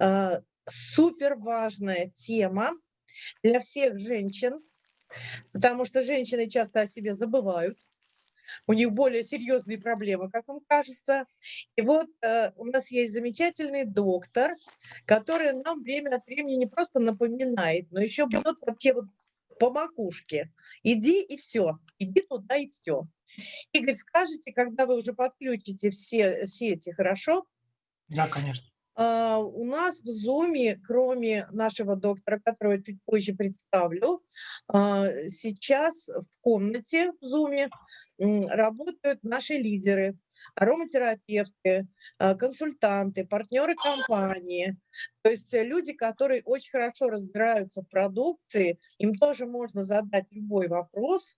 э, супер важная тема для всех женщин, потому что женщины часто о себе забывают, у них более серьезные проблемы, как вам кажется. И вот э, у нас есть замечательный доктор, который нам время от времени не просто напоминает, но еще бьет вообще вот по макушке. Иди и все, иди туда и все. Игорь, скажите, когда вы уже подключите все сети, хорошо? Да, конечно. Uh, у нас в Zoom, кроме нашего доктора, которого я чуть позже представлю, uh, сейчас в комнате в Zoom работают наши лидеры, ароматерапевты, а, консультанты, партнеры компании. То есть люди, которые очень хорошо разбираются в продукции, им тоже можно задать любой вопрос,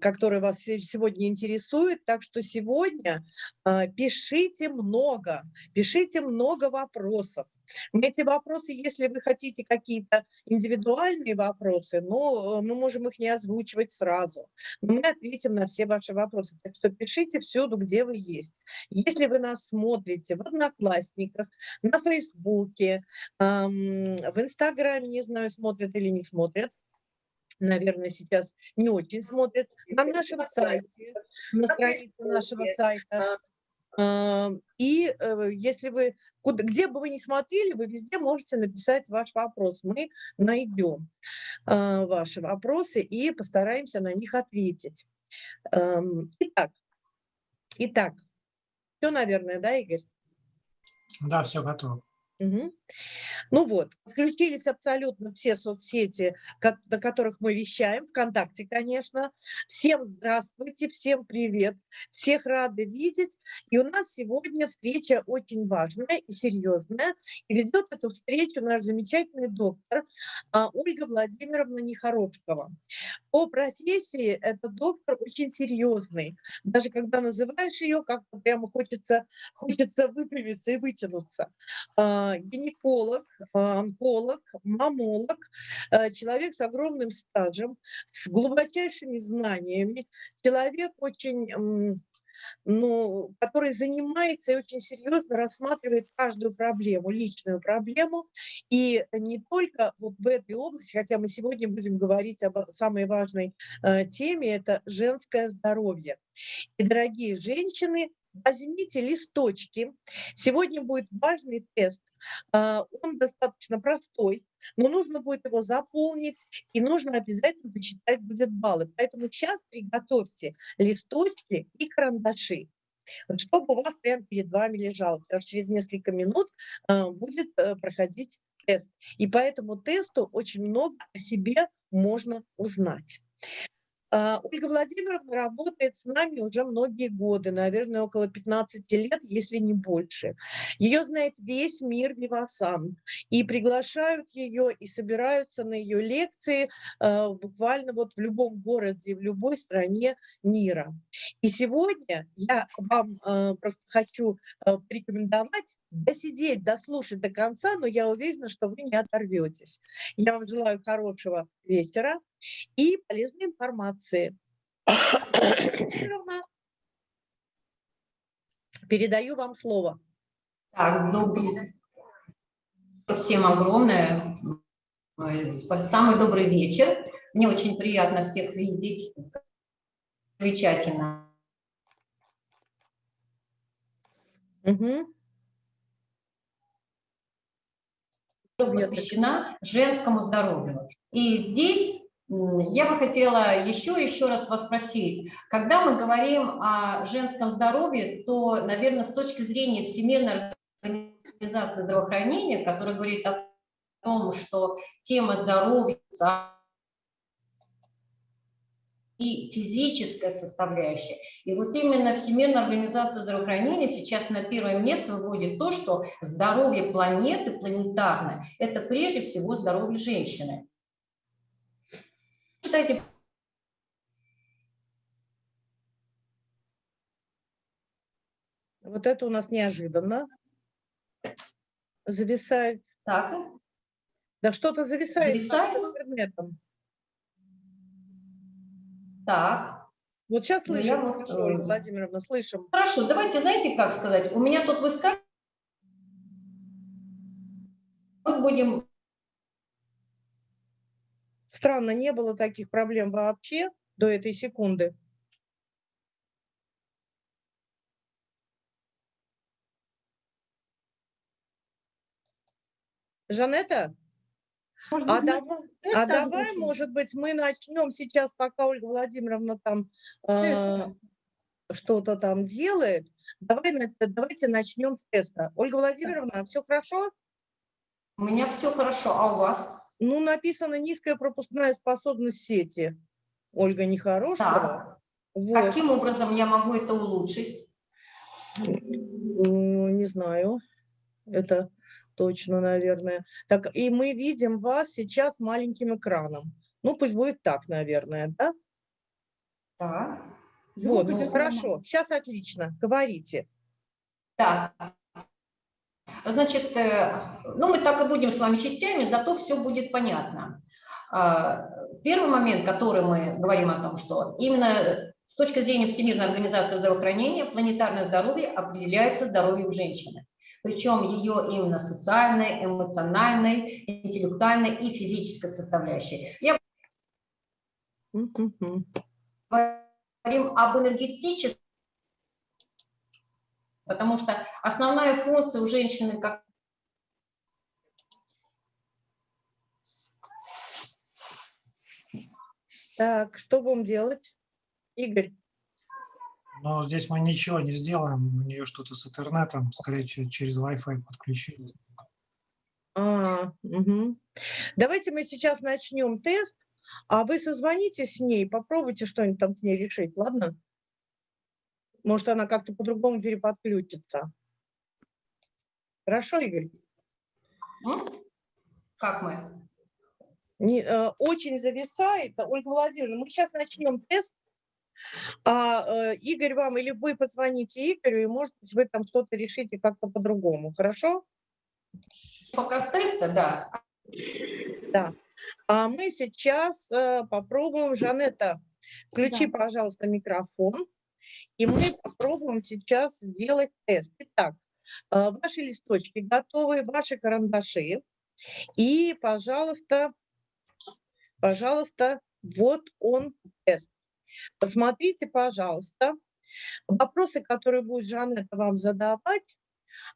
который вас сегодня интересует. Так что сегодня а, пишите много, пишите много вопросов. Эти вопросы, если вы хотите какие-то индивидуальные вопросы, но мы можем их не озвучивать сразу. Но мы ответим на все ваши вопросы. Так что пишите всюду, где вы есть. Если вы нас смотрите в Одноклассниках, на Фейсбуке, в Инстаграме, не знаю, смотрят или не смотрят, наверное, сейчас не очень смотрят, на нашем сайте, на странице нашего сайта, и э, если вы, куда, где бы вы ни смотрели, вы везде можете написать ваш вопрос. Мы найдем а, ваши вопросы и постараемся на них ответить. Итак, итак, все, наверное, да, Игорь? Да, все готово. Угу. Ну вот, включились абсолютно все соцсети, на которых мы вещаем, ВКонтакте, конечно. Всем здравствуйте, всем привет, всех рады видеть. И у нас сегодня встреча очень важная и серьезная. И ведет эту встречу наш замечательный доктор а, Ольга Владимировна Нехорошкова. По профессии этот доктор очень серьезный. Даже когда называешь ее, как-то прямо хочется, хочется выпрямиться и вытянуться а, гинеколог, а, онколог, мамолог, а, человек с огромным стажем, с глубочайшими знаниями, человек очень ну, который занимается и очень серьезно рассматривает каждую проблему, личную проблему, и не только вот в этой области, хотя мы сегодня будем говорить об самой важной э, теме, это женское здоровье. И, дорогие женщины, возьмите листочки. Сегодня будет важный тест. А, он достаточно простой, но нужно будет его заполнить, и нужно обязательно посчитать будет баллы. Поэтому сейчас приготовьте листочки и карандаши чтобы у вас прямо перед вами лежало, потому что через несколько минут а, будет э, проходить тест. И по этому тесту очень много о себе можно узнать. А, Ольга Владимировна работает с нами уже многие годы, наверное, около 15 лет, если не больше. Ее знает весь мир Вивасан. И приглашают ее, и собираются на ее лекции а, буквально вот в любом городе, в любой стране мира. И сегодня я вам а, просто хочу порекомендовать досидеть, дослушать до конца, но я уверена, что вы не оторветесь. Я вам желаю хорошего вечера и полезной информации. Передаю вам слово. Так, добрый. Всем огромное. Самый добрый вечер. Мне очень приятно всех видеть. Замечательно. Угу. посвящена женскому здоровью. И здесь я бы хотела еще еще раз вас спросить, когда мы говорим о женском здоровье, то, наверное, с точки зрения Всемирной организации здравоохранения, которая говорит о том, что тема здоровья и физическая составляющая. И вот именно Всемирная организация здравоохранения сейчас на первое место выводит то, что здоровье планеты, планетарное, это прежде всего здоровье женщины считаете? Вот это у нас неожиданно. Зависает. Так. Да что-то зависает. Зависает? Предметом. Так. Вот сейчас ну, слышим, вот, хорошо, Ольга Владимировна, слышим. Хорошо, давайте, знаете, как сказать, у меня тут выскакивает будем... Странно, не было таких проблем вообще до этой секунды. Жанетта? Может А, тест а давай, озвучим? может быть, мы начнем сейчас, пока Ольга Владимировна там э, что-то там делает. Давай, давайте начнем с теста. Ольга Владимировна, все хорошо? У меня все хорошо, а у вас? Ну, написано низкая пропускная способность сети. Ольга Нехорошего. Так. Вот. Каким образом я могу это улучшить? Ну, Не знаю. Это точно, наверное. Так, и мы видим вас сейчас маленьким экраном. Ну, пусть будет так, наверное, да? Так. Вот, ну, хорошо. Сейчас отлично. Говорите. Так. Значит, э, ну мы так и будем с вами частями, зато все будет понятно. А, Первый момент, который мы говорим о том, что именно с точки зрения Всемирной организации здравоохранения планетарное здоровье определяется здоровьем женщины. Причем ее именно социальной, эмоциональной, интеллектуальной и физической составляющей. Я говорим об энергетическом, потому что основная функция у женщины как Так, что будем делать? Игорь, Но здесь мы ничего не сделаем. У нее что-то с интернетом, скорее всего, через Wi-Fi подключились. а, мгм. давайте мы сейчас начнем тест, а вы созвоните с ней, попробуйте что-нибудь там с ней решить, ладно? Может, она как-то по-другому переподключится. Хорошо, Игорь? М? Как мы? Не, э, очень зависает. Ольга Владимировна, мы сейчас начнем тест, а э, Игорь вам, или вы позвоните Игорю, и, может быть, вы там что-то решите как-то по-другому, хорошо? Пока с теста, да. Да. А мы сейчас э, попробуем, Жанетта, включи, пожалуйста, микрофон, и мы попробуем сейчас сделать тест. Итак, э, ваши листочки готовы, ваши карандаши, и, пожалуйста, пожалуйста, вот он тест. Посмотрите, пожалуйста, вопросы, которые будет Жанетта вам задавать,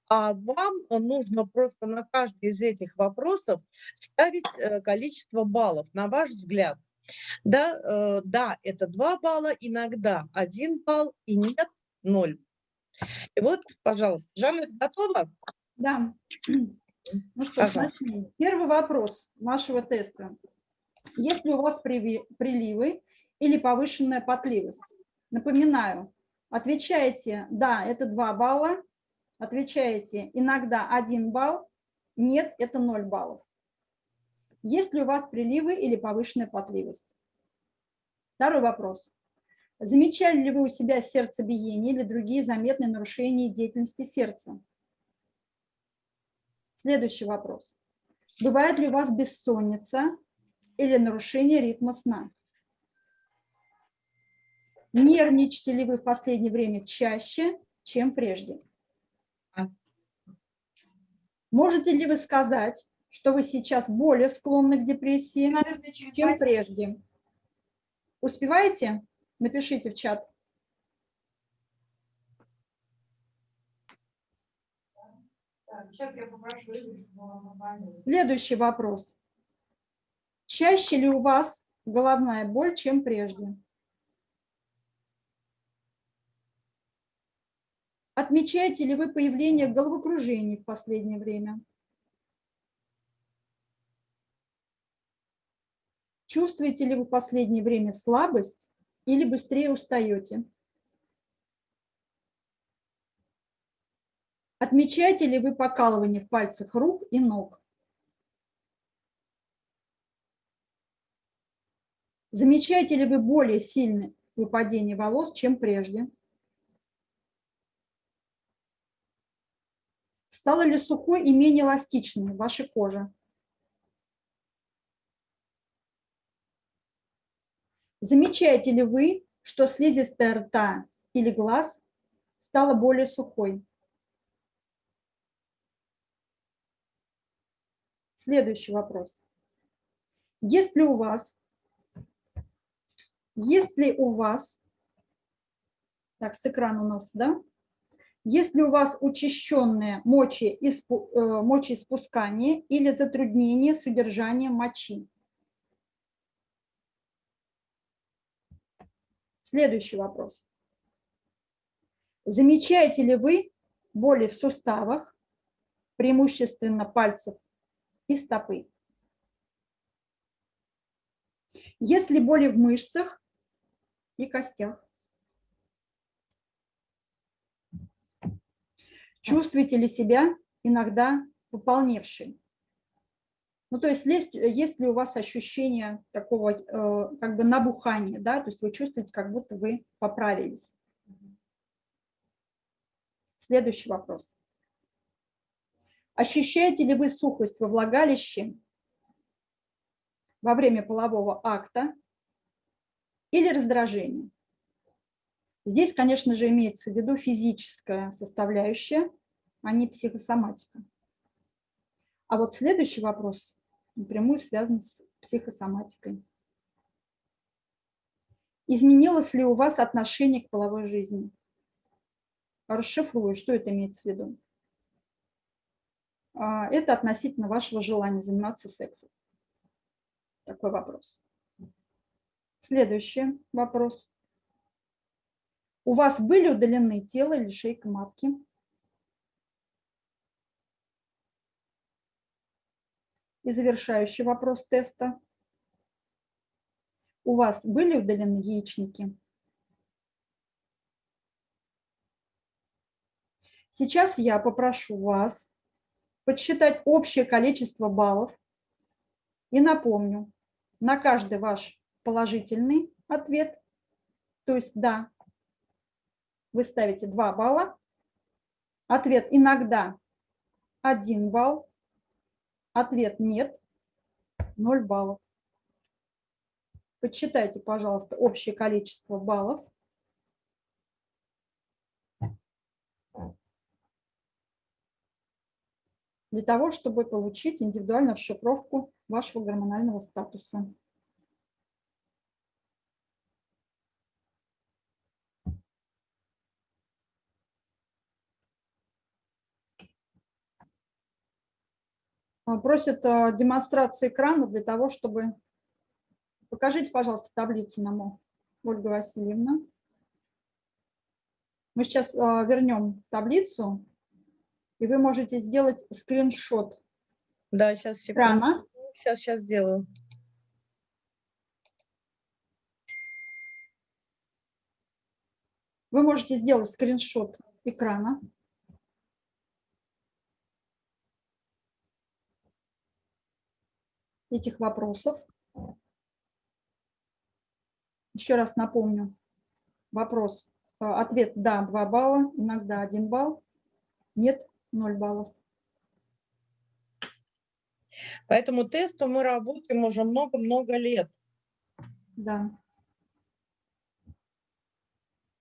а вам нужно просто на каждый из этих вопросов ставить э, количество баллов, на ваш взгляд. Да, э, да, это 2 балла, иногда 1 балл, и нет 0. И вот, пожалуйста, Жанна, готова? Да. Ну что Пожалуйста. начнем. Первый вопрос вашего теста. Есть ли у вас приливы или повышенная потливость? Напоминаю, отвечаете «да», это 2 балла, отвечаете «иногда 1 балл», «нет», это 0 баллов. Есть ли у вас приливы или повышенная потливость? Второй вопрос. Замечали ли вы у себя сердцебиение или другие заметные нарушения деятельности сердца? Следующий вопрос. Бывает ли у вас бессонница или нарушение ритма сна? Нервничаете ли вы в последнее время чаще, чем прежде? Можете ли вы сказать, что вы сейчас более склонны к депрессии, чем прежде? Успеваете? Напишите в чат. Сейчас я попрошу Следующий вопрос. Чаще ли у вас головная боль, чем прежде? Отмечаете ли вы появление головокружений в последнее время? Чувствуете ли вы в последнее время слабость или быстрее устаете? Отмечаете ли вы покалывание в пальцах рук и ног? Замечаете ли вы более сильное выпадение волос, чем прежде? Стала ли сухой и менее эластичной ваша кожа? Замечаете ли вы, что слизистая рта или глаз стала более сухой? Следующий вопрос. Если у вас, если у вас, так, с экрана у нас, да, если у вас учащенное э, мочеиспускание или затруднение с удержанием мочи. Следующий вопрос. Замечаете ли вы боли в суставах, преимущественно пальцев и стопы? Есть ли боли в мышцах и костях? Чувствуете ли себя иногда пополневшей? Ну, то есть есть, есть ли у вас ощущение такого э, как бы набухания, да, то есть вы чувствуете, как будто вы поправились. Следующий вопрос. Ощущаете ли вы сухость во влагалище во время полового акта или раздражение? Здесь, конечно же, имеется в виду физическая составляющая, а не психосоматика. А вот следующий вопрос напрямую связан с психосоматикой. Изменилось ли у вас отношение к половой жизни? Расшифрую, что это имеется в виду. А, это относительно вашего желания заниматься сексом. Такой вопрос. Следующий вопрос. У вас были удалены тело или шейка матки? И завершающий вопрос теста. У вас были удалены яичники? Сейчас я попрошу вас подсчитать общее количество баллов и напомню, на каждый ваш положительный ответ, то есть «да», вы ставите 2 балла. Ответ «иногда» 1 балл. Ответ «нет» 0 баллов. Подсчитайте, пожалуйста, общее количество баллов. для того, чтобы получить индивидуальную расшифровку вашего гормонального статуса. Просят а, демонстрацию экрана для того, чтобы... Покажите, пожалуйста, таблицу нам, Ольга Васильевна. Мы сейчас а, вернем таблицу, и вы можете сделать скриншот да, сейчас, экрана. Сейчас, сейчас сделаю. Вы можете сделать скриншот экрана. Этих вопросов. Еще раз напомню. Вопрос, э, ответ «да» 2 балла, иногда 1 балл, нет 0 баллов. По этому тесту мы работаем уже много-много лет. Да.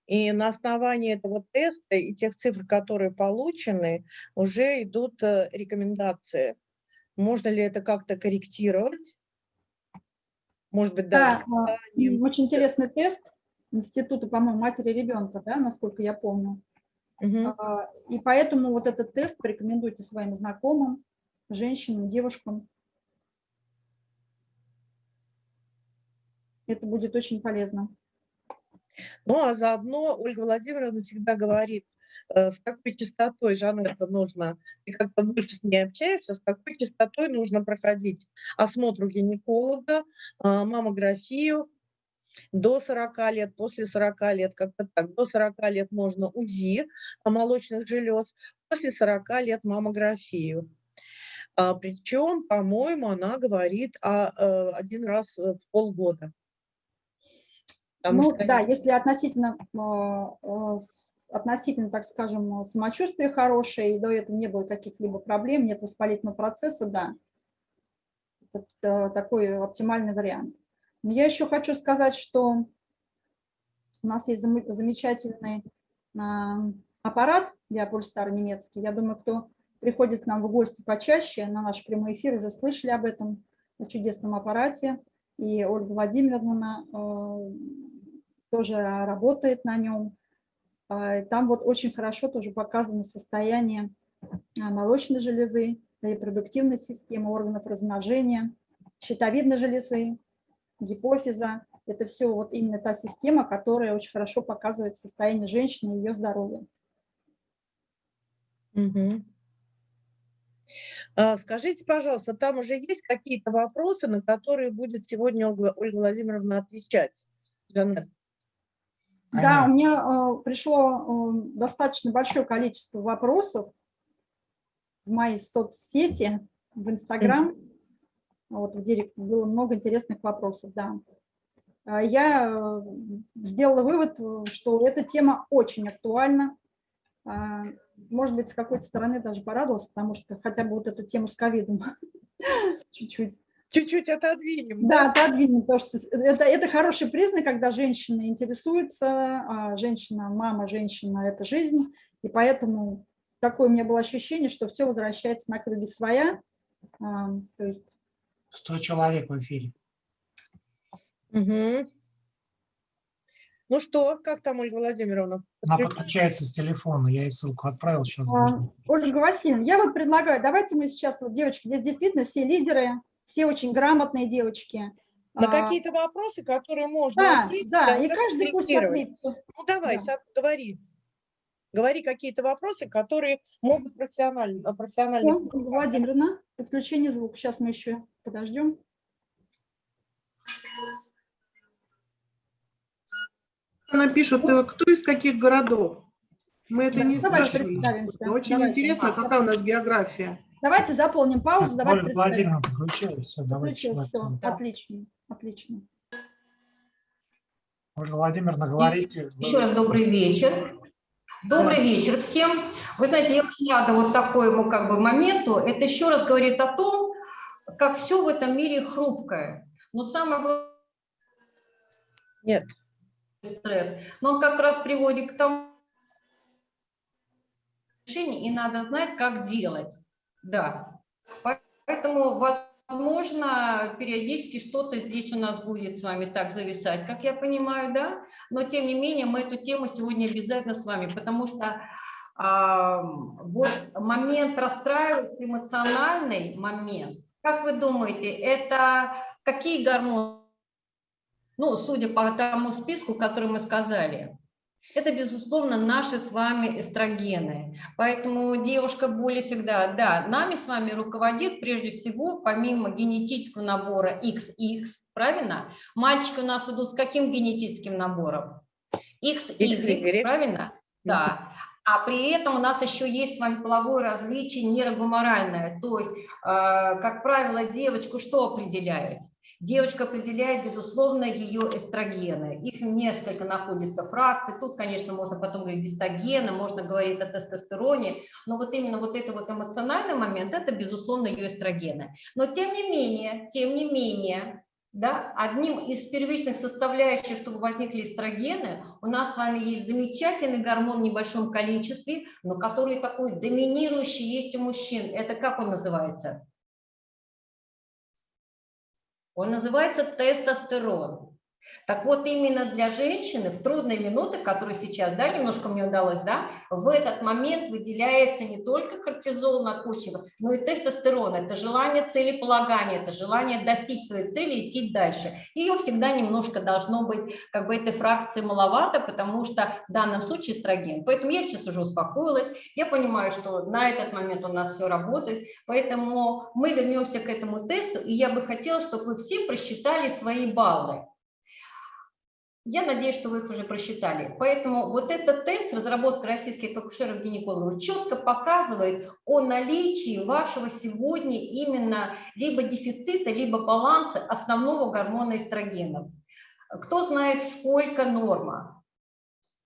И на основании этого теста и тех цифр, которые получены, уже идут э, рекомендации. Можно ли это как-то корректировать? Может быть, да. Да, очень интересный тест Института, по-моему, матери ребенка, да, насколько я помню. Угу. И поэтому вот этот тест порекомендуйте своим знакомым, женщинам, девушкам. Это будет очень полезно. Ну, а заодно Ольга Владимировна всегда говорит, с какой частотой, Жанетта, нужно, ты как-то больше с ней общаешься, с какой частотой нужно проходить осмотр у гинеколога, а, маммографию, до 40 лет, после 40 лет, как-то так, до 40 лет можно УЗИ молочных желез, после 40 лет маммографию. А, причем, по-моему, она говорит о, э, один раз в полгода. Потому ну что, да, если относительно э, относительно, так скажем, самочувствие хорошее, и до этого не было каких-либо проблем, нет воспалительного процесса, да, это такой оптимальный вариант. Но я еще хочу сказать, что у нас есть замечательный а, аппарат Биопульстар немецкий. Я думаю, кто приходит к нам в гости почаще, на наш прямой эфир уже слышали об этом, о чудесном аппарате. И Ольга Владимировна э, тоже работает на нем. Э, там вот очень хорошо тоже показано состояние молочной железы, репродуктивной системы, органов размножения, щитовидной железы, гипофиза. Это все вот именно та система, которая очень хорошо показывает состояние женщины и ее здоровье. Угу. Скажите, пожалуйста, там уже есть какие-то вопросы, на которые будет сегодня Ольга Владимировна отвечать? Жанет? Да, у меня э, пришло э, достаточно большое количество вопросов в моей соцсети, в Инстаграм. Вот в директ было много интересных вопросов, да. А я э, сделала вывод, что эта тема очень актуальна. Может быть, с какой-то стороны даже порадовался, потому что хотя бы вот эту тему с ковидом чуть-чуть. Чуть-чуть отодвинем. Да, да, отодвинем, потому что это, это хороший признак, когда женщина интересуется, а женщина, мама, женщина – это жизнь, и поэтому такое у меня было ощущение, что все возвращается на круги своя. А, то есть... 100 человек в эфире. Угу. Ну что, как там Ольга Владимировна? Она подключается с телефона, я ей ссылку отправил сейчас. А, Ольга Васильевна, я вот предлагаю, давайте мы сейчас, вот девочки, здесь действительно все лидеры, все очень грамотные девочки. На а, какие-то вопросы, которые можно да, ответить, да, и каждый пусть ответит. Ну давай, да. говори. Говори какие-то вопросы, которые могут профессионально... профессионально... Владимировна, подключение звука. Сейчас мы еще подождем. Она пишет, э, кто из каких городов? Мы это не Давайте спрашиваем. Очень Давайте. интересно, какая у нас география. Давайте заполним паузу. Так, Ольга Владимировна подключилась. Все, давайте. Все. Отлично, отлично. Ольга Владимировна, говорите. Еще раз добрый вечер. Добрый вечер всем. Вы знаете, я очень рада вот такому как бы моменту. Это еще раз говорит о том, как все в этом мире хрупкое. Но самое главное... Нет стресс. Но он как раз приводит к тому, решение, и надо знать, как делать. Да. Поэтому, возможно, периодически что-то здесь у нас будет с вами так зависать, как я понимаю, да? Но, тем не менее, мы эту тему сегодня обязательно с вами, потому что а, вот момент расстраивается, эмоциональный момент. Как вы думаете, это какие гормоны ну, судя по тому списку, который мы сказали, это, безусловно, наши с вами эстрогены. Поэтому девушка более всегда, да, нами с вами руководит прежде всего, помимо генетического набора XX, правильно? Мальчики у нас идут с каким генетическим набором? XY, правильно? Да. А при этом у нас еще есть с вами половое различие нейрогуморальное. То есть, э, как правило, девочку что определяет? Девочка определяет, безусловно, ее эстрогены. Их несколько находится фракций. Тут, конечно, можно потом говорить гистогены, можно говорить о тестостероне. Но вот именно вот это вот эмоциональный момент, это, безусловно, ее эстрогены. Но тем не менее, тем не менее, да, одним из первичных составляющих, чтобы возникли эстрогены, у нас с вами есть замечательный гормон в небольшом количестве, но который такой доминирующий есть у мужчин. Это как он называется? Он называется тестостерон. Так вот, именно для женщины в трудные минуты, которые сейчас, да, немножко мне удалось, да, в этот момент выделяется не только кортизол надпочечников, но и тестостерон. Это желание целеполагания, это желание достичь своей цели и идти дальше. Ее всегда немножко должно быть, как бы этой фракции маловато, потому что в данном случае эстроген. Поэтому я сейчас уже успокоилась, я понимаю, что на этот момент у нас все работает, поэтому мы вернемся к этому тесту, и я бы хотела, чтобы вы все просчитали свои баллы. Я надеюсь, что вы их уже просчитали. Поэтому вот этот тест, разработка российских акушеров-гинекологов, четко показывает о наличии вашего сегодня именно либо дефицита, либо баланса основного гормона эстрогена. Кто знает, сколько норма?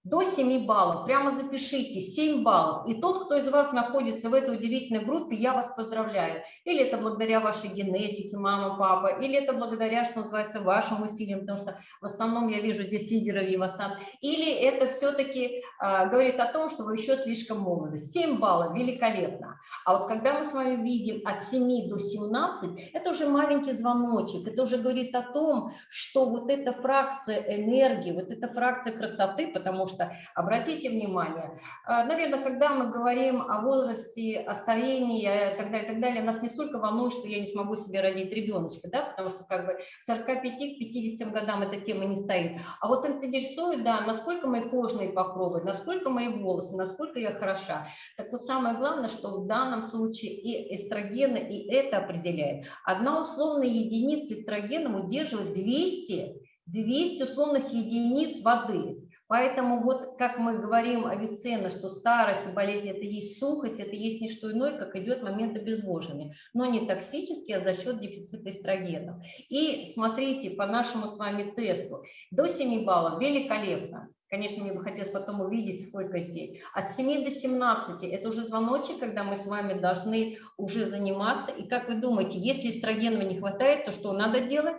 До 7 баллов. Прямо запишите 7 баллов. И тот, кто из вас находится в этой удивительной группе, я вас поздравляю. Или это благодаря вашей генетике, мама, папа, или это благодаря, что называется, вашим усилиям, потому что в основном я вижу здесь лидеров Вивасан. Или это все-таки а, говорит о том, что вы еще слишком молоды. 7 баллов, великолепно. А вот когда мы с вами видим от 7 до 17, это уже маленький звоночек. Это уже говорит о том, что вот эта фракция энергии, вот эта фракция красоты, потому что что обратите внимание, а, наверное, когда мы говорим о возрасте, о старении и так далее, и так далее, нас не столько волнует, что я не смогу себе родить ребеночка, да, потому что как бы 45 к 50 годам эта тема не стоит. А вот интересует, да, насколько мои кожные покровы, насколько мои волосы, насколько я хороша. Так вот самое главное, что в данном случае и эстрогены, и это определяет. Одна условная единица эстрогена удерживает 200 200 условных единиц воды. Поэтому вот как мы говорим Авиценна, что старость и болезнь – это есть сухость, это есть не что иное, как идет момент обезвоживания, но не токсический, а за счет дефицита эстрогенов. И смотрите, по нашему с вами тесту, до 7 баллов великолепно. Конечно, мне бы хотелось потом увидеть, сколько здесь. От 7 до 17 – это уже звоночек, когда мы с вами должны уже заниматься. И как вы думаете, если эстрогенов не хватает, то что надо делать?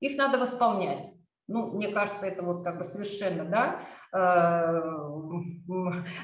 Их надо восполнять. Ну, мне кажется, это вот как бы совершенно, да. Э,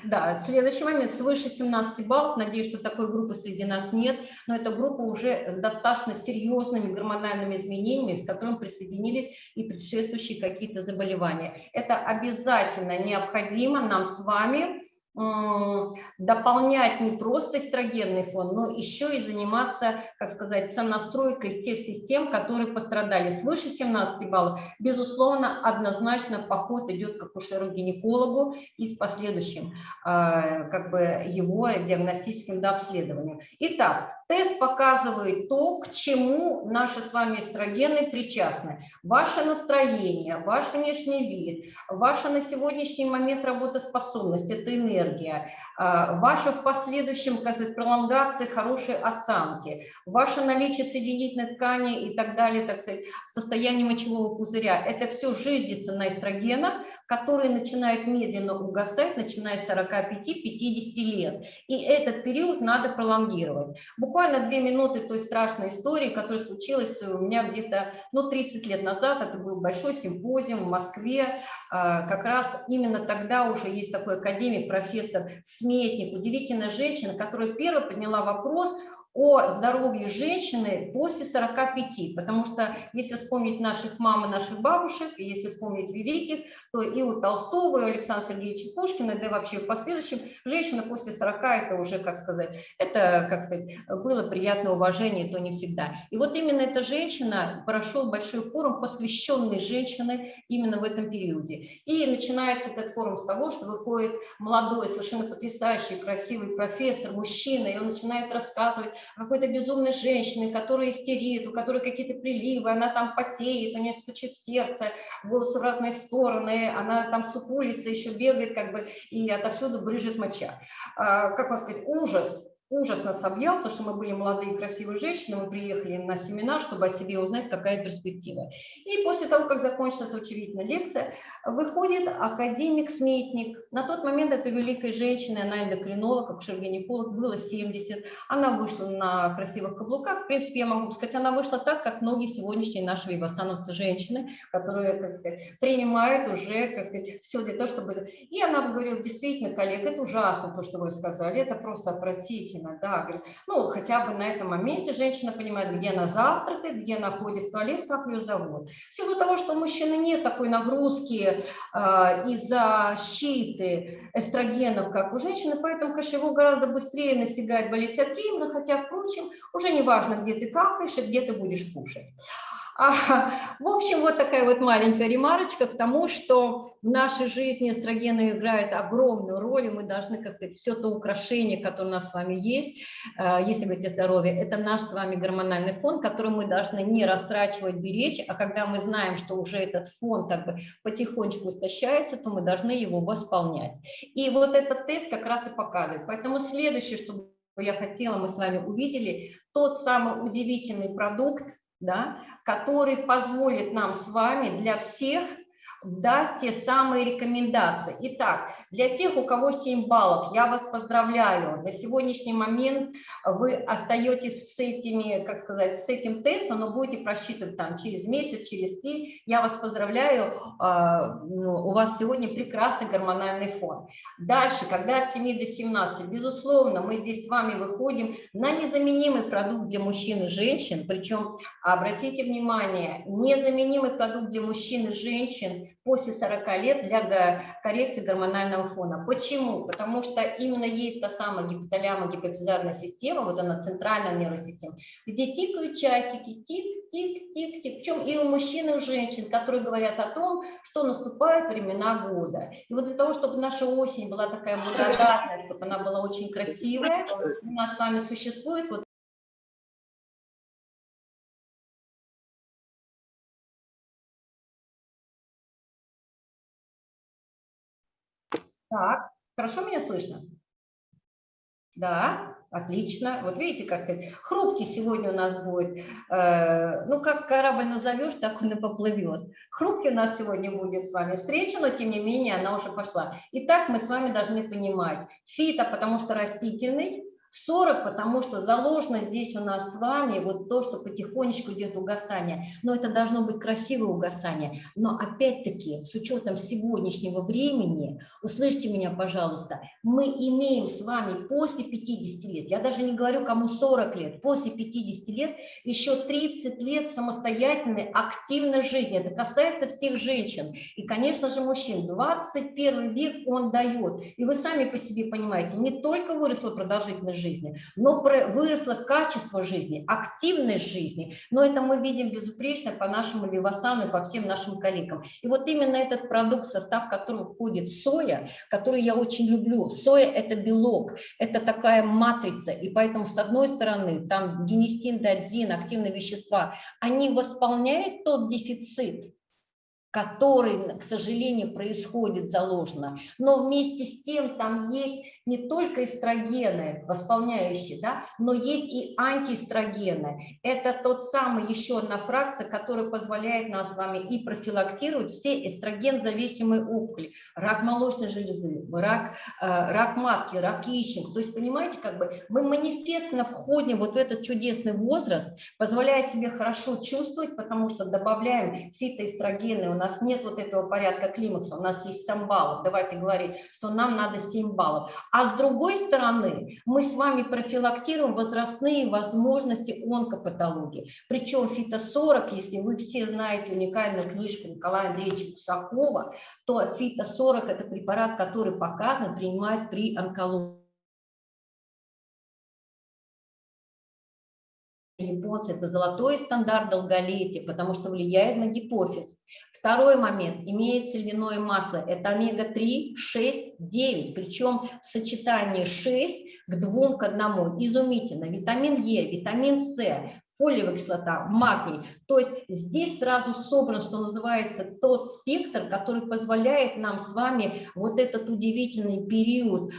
да, следующий момент, свыше 17 баллов, надеюсь, что такой группы среди нас нет, но эта группа уже с достаточно серьезными гормональными изменениями, с которыми присоединились и предшествующие какие-то заболевания. Это обязательно необходимо нам с вами дополнять не просто эстрогенный фон, но еще и заниматься, как сказать, сонастройкой тех систем, которые пострадали. Свыше 17 баллов, безусловно, однозначно поход идет к акушеру-гинекологу и с последующим а, как бы его диагностическим дообследованием. Итак, Тест показывает то, к чему наши с вами эстрогены причастны. Ваше настроение, ваш внешний вид, ваша на сегодняшний момент работоспособность, это энергия, а, ваша в последующем, как сказать, пролонгация хорошей осанки, ваше наличие соединительной ткани и так далее, так сказать, состояние мочевого пузыря. Это все жиждется на эстрогенах, которые начинают медленно угасать, начиная с 45-50 лет. И этот период надо пролонгировать. Буквально две минуты той страшной истории, которая случилась у меня где-то ну, 30 лет назад. Это был большой симпозиум в Москве. А, как раз именно тогда уже есть такой академик, профессор Сметник, удивительная женщина, которая первая подняла вопрос о здоровье женщины после 45, потому что если вспомнить наших мам и наших бабушек, и если вспомнить великих, то и у Толстого, и у Александра Сергеевича Пушкина, да и вообще в последующем, женщина после 40 это уже, как сказать, это, как сказать, было приятное уважение, то не всегда. И вот именно эта женщина прошел большой форум, посвященный женщине именно в этом периоде. И начинается этот форум с того, что выходит молодой, совершенно потрясающий, красивый профессор, мужчина, и он начинает рассказывать какой-то безумной женщины, которая истерит, у которой какие-то приливы, она там потеет, у нее стучит сердце, волосы в разные стороны, она там сукулится, еще бегает, как бы, и отовсюду брыжет моча. А, как вам сказать, ужас, ужас нас объял, потому что мы были молодые красивые женщины, мы приехали на семинар, чтобы о себе узнать, какая перспектива. И после того, как закончилась удивительная лекция, выходит академик-сметник. На тот момент эта великая женщина, она эндокринолог, акушер-гинеколог, было 70. Она вышла на красивых каблуках. В принципе, я могу сказать, она вышла так, как многие сегодняшние наши вивасановцы женщины, которые, как сказать, принимают уже, как сказать, все для того, чтобы... И она говорила, действительно, коллега, это ужасно, то, что вы сказали, это просто отвратительно, да. Говорит, ну, хотя бы на этом моменте женщина понимает, где она завтракает, где она ходит в туалет, как ее зовут. В силу того, что у мужчины нет такой нагрузки, э, из-за щиты эстрогенов, как у женщины, поэтому, конечно, его гораздо быстрее настигает болезнь от Геймера, хотя, впрочем, уже не важно, где ты какаешь и где ты будешь кушать. А, в общем, вот такая вот маленькая ремарочка к тому, что в нашей жизни эстрогены играют огромную роль, и мы должны, как сказать, все то украшение, которое у нас с вами есть, э, если говорить о здоровье, это наш с вами гормональный фон, который мы должны не растрачивать, беречь, а когда мы знаем, что уже этот фон как бы потихонечку истощается, то мы должны его восполнять. И вот этот тест как раз и показывает. Поэтому следующее, что я хотела, мы с вами увидели, тот самый удивительный продукт, да, который позволит нам с вами для всех дать те самые рекомендации. Итак, для тех, у кого 7 баллов, я вас поздравляю. На сегодняшний момент вы остаетесь с этими, как сказать, с этим тестом, но будете просчитывать там через месяц, через три. Я вас поздравляю, а, ну, у вас сегодня прекрасный гормональный фон. Дальше, когда от 7 до 17, безусловно, мы здесь с вами выходим на незаменимый продукт для мужчин и женщин, причем, обратите внимание, незаменимый продукт для мужчин и женщин после 40 лет для коррекции гормонального фона. Почему? Потому что именно есть та самая гипоталямо-гипофизарная система, вот она центральная нервная система, где тикают часики, тик, тик, тик, тик. Причем и у мужчин, и у женщин, которые говорят о том, что наступают времена года. И вот для того, чтобы наша осень была такая благодатная, чтобы она была очень красивая, у нас с вами существует вот Так, хорошо меня слышно? Да, отлично. Вот видите, как ты хрупкий сегодня у нас будет. Э, ну, как корабль назовешь, так он и поплывет. Хрупкий у нас сегодня будет с вами встреча, но тем не менее она уже пошла. Итак, мы с вами должны понимать. Фито, потому что растительный, 40, потому что заложено здесь у нас с вами вот то, что потихонечку идет угасание. Но это должно быть красивое угасание. Но опять-таки, с учетом сегодняшнего времени, услышьте меня, пожалуйста, мы имеем с вами после 50 лет, я даже не говорю, кому 40 лет, после 50 лет еще 30 лет самостоятельной, активной жизни. Это касается всех женщин. И, конечно же, мужчин. 21 век он дает. И вы сами по себе понимаете, не только выросла продолжительность жизни, но выросло качество жизни, активность жизни. Но это мы видим безупречно по нашему Вивасану и по всем нашим коллегам. И вот именно этот продукт, состав которого входит соя, который я очень люблю. Соя – это белок, это такая матрица. И поэтому, с одной стороны, там генистин, дадзин, активные вещества, они восполняют тот дефицит, который, к сожалению, происходит заложено. Но вместе с тем там есть не только эстрогены восполняющие, да, но есть и антиэстрогены. Это тот самый еще одна фракция, которая позволяет нам с вами и профилактировать все эстроген-зависимые опухоли, рак молочной железы, рак, э, рак матки, рак яичник. То есть, понимаете, как бы мы манифестно входим вот в этот чудесный возраст, позволяя себе хорошо чувствовать, потому что добавляем фитоэстрогены у нас нет вот этого порядка климакса, у нас есть 7 баллов. Давайте говорить, что нам надо 7 баллов. А с другой стороны, мы с вами профилактируем возрастные возможности онкопатологии. Причем фито-40, если вы все знаете уникальную книжку Николая Андреевича Кусакова, то фито-40 – это препарат, который показан принимать при онкологии. Японцы, это золотой стандарт долголетия, потому что влияет на гипофиз. Второй момент, имеется льняное масло, это омега-3, 6, 9, причем в сочетании 6 к 2 к 1, изумительно. Витамин Е, витамин С, фолиевая кислота, магний. То есть здесь сразу собран, что называется, тот спектр, который позволяет нам с вами вот этот удивительный период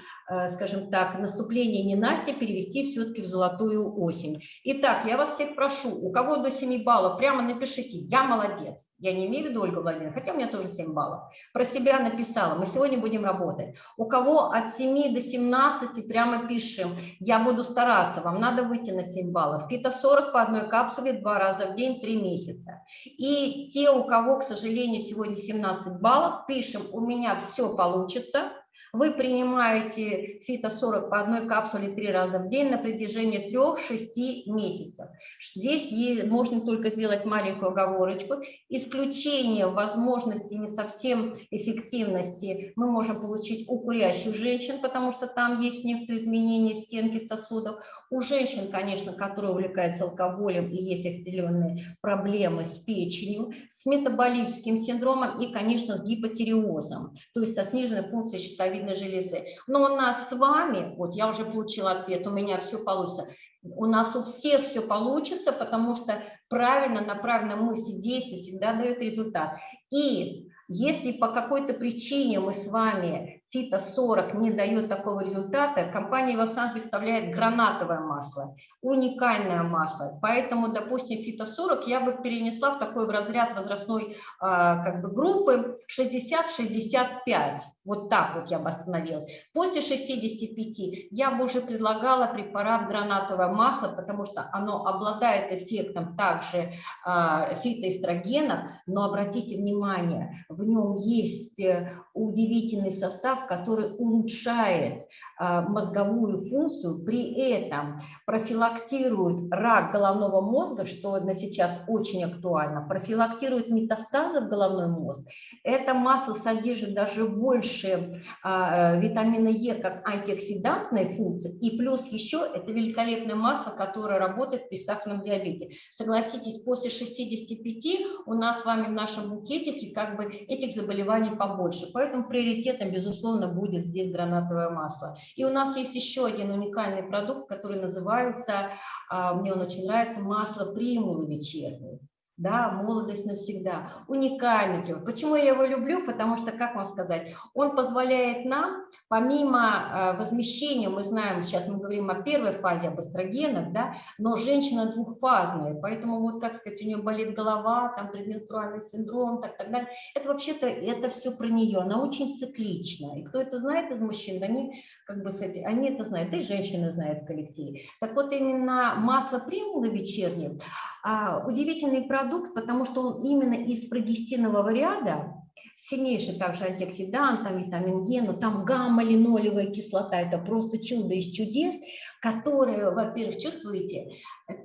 скажем так, наступление ненастья перевести все-таки в золотую осень. Итак, я вас всех прошу, у кого до 7 баллов, прямо напишите «Я молодец». Я не имею в виду Ольга Владимировна, хотя у меня тоже 7 баллов. Про себя написала, мы сегодня будем работать. У кого от 7 до 17, прямо пишем «Я буду стараться», вам надо выйти на 7 баллов. Фито-40 по одной капсуле два раза в день, 3 месяца. И те, у кого, к сожалению, сегодня 17 баллов, пишем «У меня все получится», вы принимаете фито-40 по одной капсуле три раза в день на протяжении 3-6 месяцев. Здесь можно только сделать маленькую оговорочку. Исключение возможности не совсем эффективности мы можем получить у курящих женщин, потому что там есть некоторые изменения стенки сосудов. У женщин, конечно, которые увлекаются алкоголем и есть определенные проблемы с печенью, с метаболическим синдромом и, конечно, с гипотериозом, то есть со сниженной функцией щитовидной железы. Но у нас с вами, вот я уже получила ответ, у меня все получится, у нас у всех все получится, потому что правильно направленная мысль действие всегда дает результат. И если по какой-то причине мы с вами фито-40 не дает такого результата, компания Васан представляет гранатовое масло, уникальное масло. Поэтому, допустим, фито-40 я бы перенесла в такой в разряд возрастной а, как бы группы 60-65. Вот так вот я бы остановилась. После 65 я бы уже предлагала препарат гранатовое масло, потому что оно обладает эффектом также а, фитоэстрогенов, но обратите внимание, в нем есть э, удивительный состав, который улучшает а, мозговую функцию, при этом профилактирует рак головного мозга, что на сейчас очень актуально, профилактирует метастазы в головной мозг. Это масло содержит даже больше а, э, витамина Е как антиоксидантной функции, и плюс еще это великолепное масло, которое работает при сахарном диабете. Согласитесь, после 65 у нас с вами в нашем букетике как бы этих заболеваний побольше, поэтому приоритетом, безусловно, будет здесь гранатовое масло. И у нас есть еще один уникальный продукт, который называется, а, мне он очень нравится, масло примулы вечерней да, молодость навсегда, уникальный. Почему я его люблю? Потому что, как вам сказать, он позволяет нам, помимо э, возмещения, мы знаем, сейчас мы говорим о первой фазе, об эстрогенах, да, но женщина двухфазная, поэтому вот, как сказать, у нее болит голова, там предменструальный синдром, так, так далее, это вообще-то, это все про нее, она очень циклична, и кто это знает из мужчин, они как бы, кстати, они это знают, и женщины знают в коллективе. Так вот, именно масло примулы вечернее, а, удивительный продукт, потому что он именно из прогестинового ряда, сильнейший также антиоксидант, там витамин Е, но там гамма-линолевая кислота, это просто чудо из чудес, которое, во-первых, чувствуете,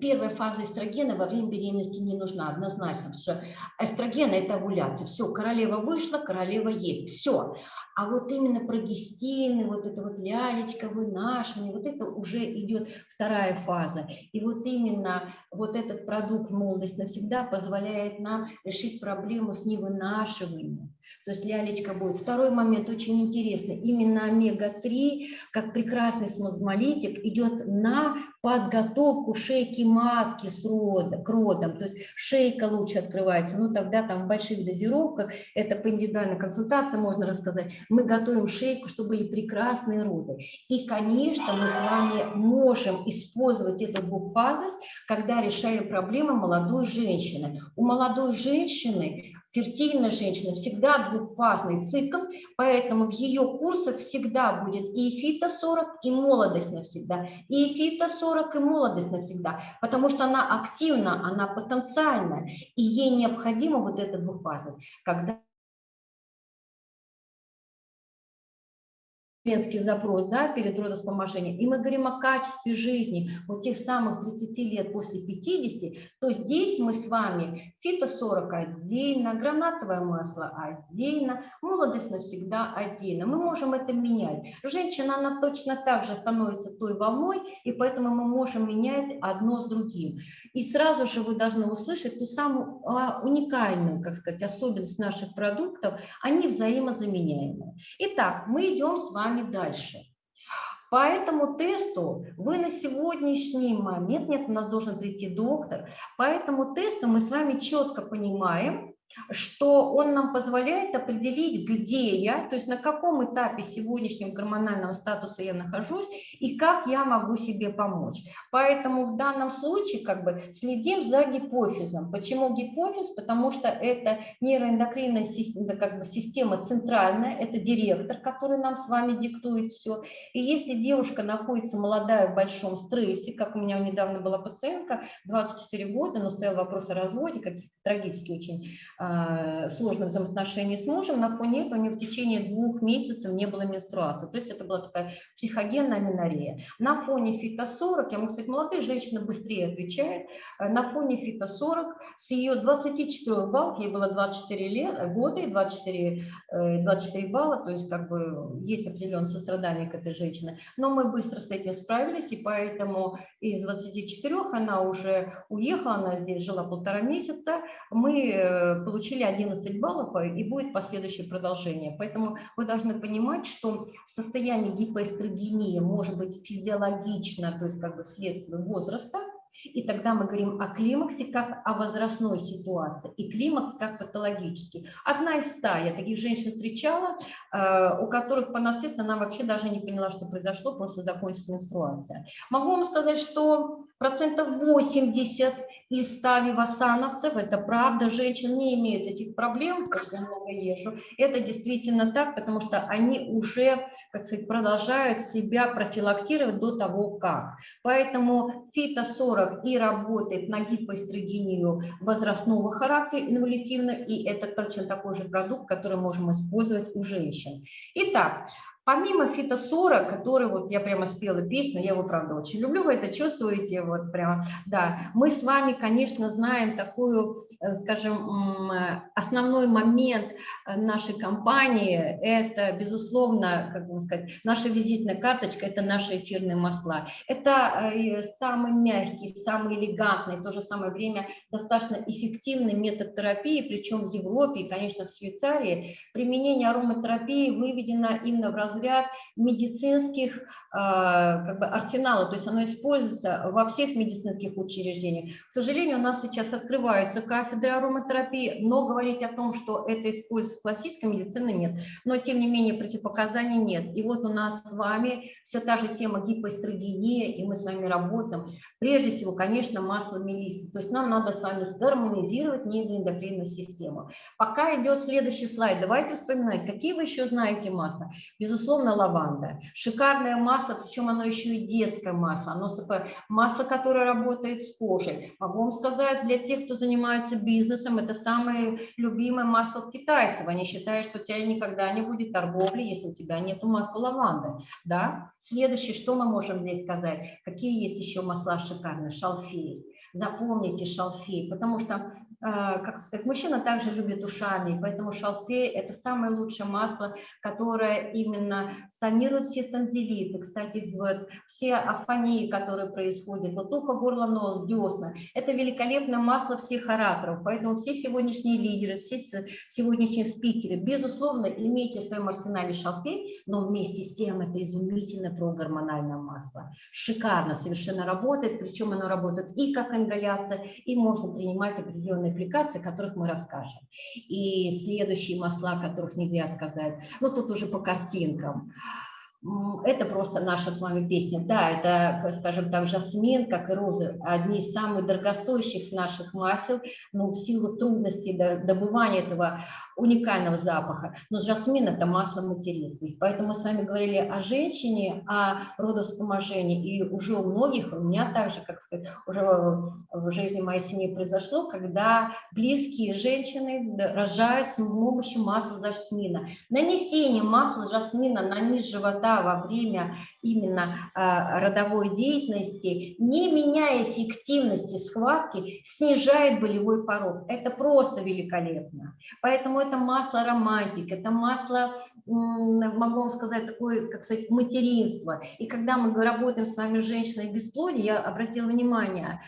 первая фаза эстрогена во время беременности не нужна однозначно, потому что эстроген – это овуляция, все, королева вышла, королева есть, все. А вот именно прогестины, вот это вот лялечка, вынашивание, вот это уже идет вторая фаза. И вот именно вот этот продукт «Молодость навсегда» позволяет нам решить проблему с невынашиванием. То есть лялечка будет. Второй момент очень интересный. Именно омега-3, как прекрасный смазмолитик, идет на подготовку шейки матки с родом, к родам. То есть шейка лучше открывается. Ну тогда там в больших дозировках, это по индивидуальной консультации можно рассказать, мы готовим шейку, чтобы были прекрасные роды. И, конечно, мы с вами можем использовать эту двухфазность, когда решаем проблемы молодой женщины. У молодой женщины Фертильная женщина всегда двухфазный цикл, поэтому в ее курсах всегда будет и фито-40, и молодость навсегда, и фито-40, и молодость навсегда, потому что она активна, она потенциальна, и ей необходима вот эта двухфазность. Когда женский запрос да, перед родоспоможением, и мы говорим о качестве жизни вот тех самых 30 лет после 50, то здесь мы с вами фито-40 отдельно, гранатовое масло отдельно, молодость навсегда отдельно. Мы можем это менять. Женщина, она точно так же становится той волной, и поэтому мы можем менять одно с другим. И сразу же вы должны услышать ту самую а, уникальную, как сказать, особенность наших продуктов, они взаимозаменяемые. Итак, мы идем с вами вами дальше. По этому тесту вы на сегодняшний момент, нет, у нас должен прийти доктор, по этому тесту мы с вами четко понимаем, что он нам позволяет определить, где я, то есть на каком этапе сегодняшнего гормонального статуса я нахожусь и как я могу себе помочь. Поэтому в данном случае как бы следим за гипофизом. Почему гипофиз? Потому что это нейроэндокринная система, как бы система центральная, это директор, который нам с вами диктует все. И если девушка находится молодая в большом стрессе, как у меня недавно была пациентка, 24 года, но стоял вопрос о разводе, каких-то трагически очень сложных взаимоотношений с мужем, на фоне этого у нее в течение двух месяцев не было менструации. То есть это была такая психогенная минорея. На фоне фито-40, я могу сказать, молодые женщины быстрее отвечают, а, на фоне фито-40 с ее 24 баллов, ей было 24 лет, года и 24, 24 э, балла, то есть как бы есть определенное сострадание к этой женщине. Но мы быстро с этим справились, и поэтому из 24 она уже уехала, она здесь жила полтора месяца. Мы э, получили 11 баллов, э, и будет последующее продолжение. Поэтому вы должны понимать, что состояние гипоэстрогении может быть физиологично, то есть как бы вследствие возраста, И тогда мы говорим о климаксе как о возрастной ситуации, и климакс как патологический. Одна из ста, я таких женщин встречала, э, у которых по наследству она вообще даже не поняла, что произошло, просто закончилась менструация. Могу вам сказать, что процентов 80 из 100 вивасановцев, это правда, женщин не имеют этих проблем, я много езжу. Это действительно так, потому что они уже, как сказать, продолжают себя профилактировать до того, как. Поэтому фито-40 и работает на гипоэстрогению возрастного характера, инвалидивно, и это точно такой же продукт, который можем использовать у женщин. Итак, Помимо фитосора, который вот я прямо спела песню, я его правда очень люблю, вы это чувствуете, вот прямо, да, мы с вами, конечно, знаем такую, э, скажем, основной момент э, нашей компании, это, безусловно, как бы сказать, наша визитная карточка, это наши эфирные масла. Это э, самый мягкий, самый элегантный, в то же самое время достаточно эффективный метод терапии, причем в Европе и, конечно, в Швейцарии. Применение ароматерапии выведено именно в разряд медицинских а, как бы, арсенала, то есть оно используется во всех медицинских учреждениях. К сожалению, у нас сейчас открываются кафедры ароматерапии, но говорить о том, что это используется в классической медицине, нет. Но, тем не менее, противопоказаний нет. И вот у нас с вами все та же тема гипоэстрогения, и мы с вами работаем. Прежде всего, конечно, масло мелиссы. То есть нам надо с вами сгармонизировать нейроэндокринную систему. Пока идет следующий слайд, давайте вспоминать, какие вы еще знаете масла. Безусловно, лаванда. Шикарное масло, причем оно еще и детское масло. Оно масло, которое работает с кожей. Могу вам сказать, для тех, кто занимается бизнесом, это самое любимое масло китайцев. Они считают, что у тебя никогда не будет торговли, если у тебя нет масла лаванды. Да? Следующее, что мы можем здесь сказать? Какие есть еще масла шикарные? Шалфей. Запомните шалфей, потому что как сказать, мужчина также любит ушами, поэтому шалфей – это самое лучшее масло, которое именно санирует все танзелиты. Кстати, вот все афонии, которые происходят, вот ухо, горло, нос, десна – это великолепное масло всех ораторов. Поэтому все сегодняшние лидеры, все сегодняшние спикеры, безусловно, имейте в своем арсенале шалфей, но вместе с тем это изумительное прогормональное масло. Шикарно совершенно работает, причем оно работает и как ингаляция, и можно принимать определенные аппликаций, о которых мы расскажем. И следующие масла, о которых нельзя сказать, ну тут уже по картинкам. Это просто наша с вами песня. Да, это, скажем так, жасмин, как и розы, одни из самых дорогостоящих наших масел, но в силу трудностей добывания этого уникального запаха. Но жасмин – это масло материнства. Поэтому мы с вами говорили о женщине, о родовспоможении. И уже у многих, у меня также, как сказать, уже в жизни моей семьи произошло, когда близкие женщины рожают с помощью масла жасмина. Нанесение масла жасмина на низ живота во время именно а, родовой деятельности, не меняя эффективности схватки, снижает болевой порог. Это просто великолепно. Поэтому это масло романтик, это масло, могу вам сказать, такое, как сказать, материнство. И когда мы работаем с вами с женщиной бесплодия, я обратила внимание,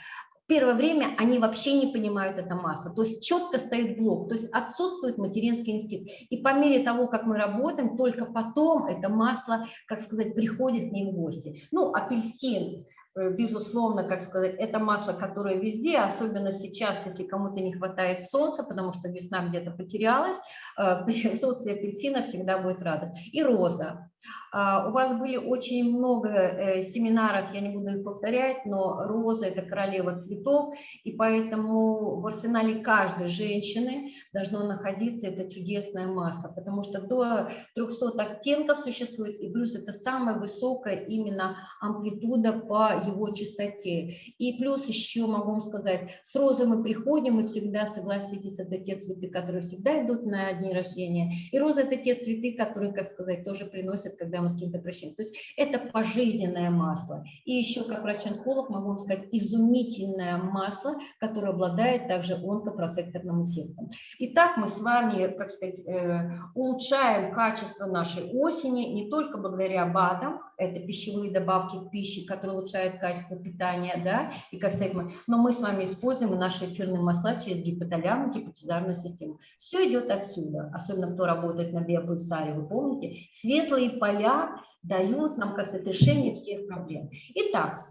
первое время они вообще не понимают это масло, то есть четко стоит блок, то есть отсутствует материнский инстинкт. И по мере того, как мы работаем, только потом это масло, как сказать, приходит к ним в гости. Ну, апельсин, Э, безусловно, как сказать, это масло, которое везде, особенно сейчас, если кому-то не хватает солнца, потому что весна где-то потерялась, э, присутствие апельсина всегда будет радость. И роза. А, у вас были очень много э, семинаров, я не буду их повторять, но роза – это королева цветов, и поэтому в арсенале каждой женщины должно находиться это чудесное масло, потому что до 300 оттенков существует, и плюс это самая высокая именно амплитуда по его чистоте. И плюс еще могу вам сказать, с розой мы приходим, и всегда, согласитесь, это те цветы, которые всегда идут на дни рождения, и роза – это те цветы, которые, как сказать, тоже приносят, когда мы с кем-то прощаемся. То есть это пожизненное масло. И еще, как врач-онколог, могу вам сказать, изумительное масло, которое обладает также онкопротекторным эффектом. Итак, мы с вами, как сказать, э, улучшаем качество нашей осени не только благодаря БАДам, это пищевые добавки к пище, которые улучшают качество питания, да, и как сказать, мы, но мы с вами используем наши эфирные масла через гипоталаму, гипотизарную систему. Все идет отсюда, особенно кто работает на биопульсаре, вы помните, светлые поля дают нам, как сказать, решение всех проблем. Итак,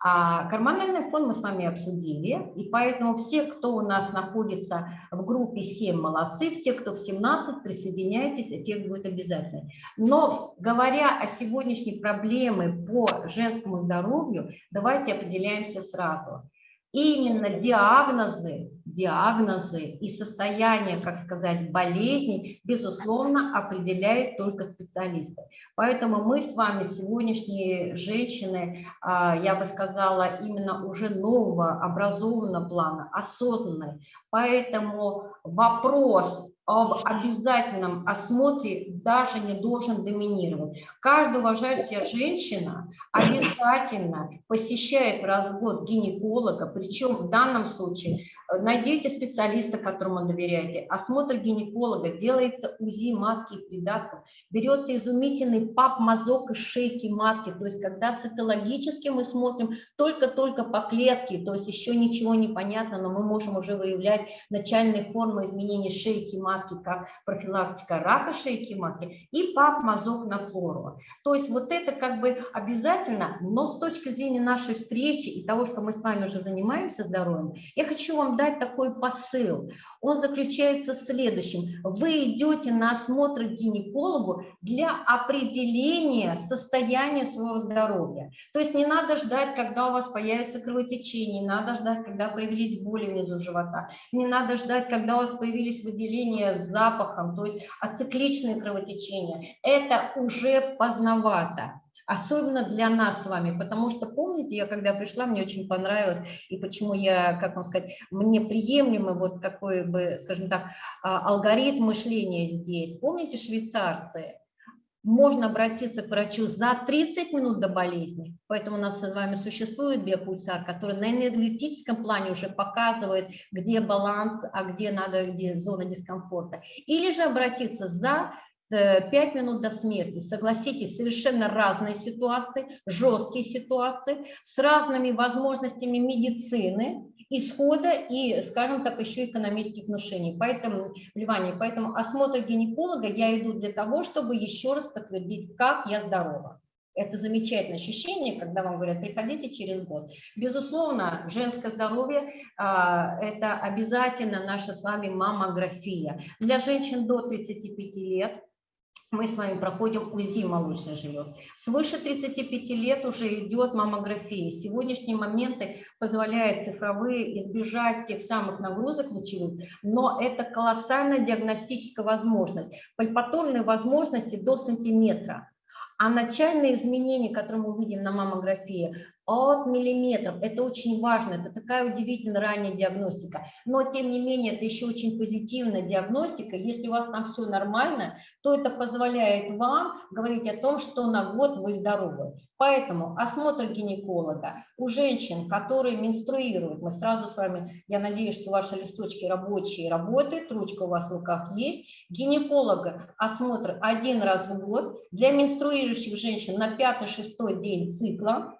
А гормональный фон мы с вами обсудили, и поэтому все, кто у нас находится в группе 7, молодцы, все, кто в 17, присоединяйтесь, эффект будет обязательный. Но говоря о сегодняшней проблеме по женскому здоровью, давайте определяемся сразу. Именно диагнозы диагнозы и состояние, как сказать, болезней, безусловно, определяет только специалисты. Поэтому мы с вами, сегодняшние женщины, а, я бы сказала, именно уже нового образованного плана, осознанной. Поэтому вопрос об обязательном осмотре даже не должен доминировать. Каждая уважающая женщина обязательно посещает раз в год гинеколога, причем в данном случае э, найдите специалиста, которому доверяете. Осмотр гинеколога, делается УЗИ матки и придатков, берется изумительный пап-мазок из шейки матки, то есть когда цитологически мы смотрим только-только по клетке, то есть еще ничего не понятно, но мы можем уже выявлять начальные формы изменений шейки матки, матки, как профилактика рака шейки матки, и пап-мазок на флору. То есть вот это как бы обязательно, но с точки зрения нашей встречи и того, что мы с вами уже занимаемся здоровьем, я хочу вам дать такой посыл. Он заключается в следующем. Вы идете на осмотр к гинекологу для определения состояния своего здоровья. То есть не надо ждать, когда у вас появится кровотечение, не надо ждать, когда появились боли внизу живота, не надо ждать, когда у вас появились выделения с запахом, то есть ацикличные кровотечения, это уже поздновато. Особенно для нас с вами, потому что, помните, я когда пришла, мне очень понравилось, и почему я, как вам сказать, мне приемлемый вот такой бы, скажем так, а, алгоритм мышления здесь. Помните швейцарцы? Можно обратиться к врачу за 30 минут до болезни. Поэтому у нас с вами существует биопульсар, который на энергетическом плане уже показывает, где баланс, а где надо, где зона дискомфорта. Или же обратиться за 5 э, минут до смерти. Согласитесь, совершенно разные ситуации, жесткие ситуации, с разными возможностями медицины, исхода и, скажем так, еще экономических внушений, поэтому, вливания. Поэтому осмотр гинеколога я иду для того, чтобы еще раз подтвердить, как я здорова. Это замечательное ощущение, когда вам говорят, приходите через год. Безусловно, женское здоровье а, – это обязательно наша с вами маммография. Для женщин до 35 лет мы с вами проходим УЗИ молочных желез. Свыше 35 лет уже идет маммография. Сегодняшние моменты позволяют цифровые избежать тех самых нагрузок лучевых, но это колоссальная диагностическая возможность. Пальпаторные возможности до сантиметра. А начальные изменения, которые мы видим на маммографии, от миллиметров. Это очень важно, это такая удивительно ранняя диагностика. Но, тем не менее, это еще очень позитивная диагностика. Если у вас там все нормально, то это позволяет вам говорить о том, что на год вы здоровы. Поэтому осмотр гинеколога у женщин, которые менструируют, мы сразу с вами, я надеюсь, что ваши листочки рабочие работают, ручка у вас в руках есть. Гинеколога осмотр один раз в год для менструирующих женщин на 5-6 день цикла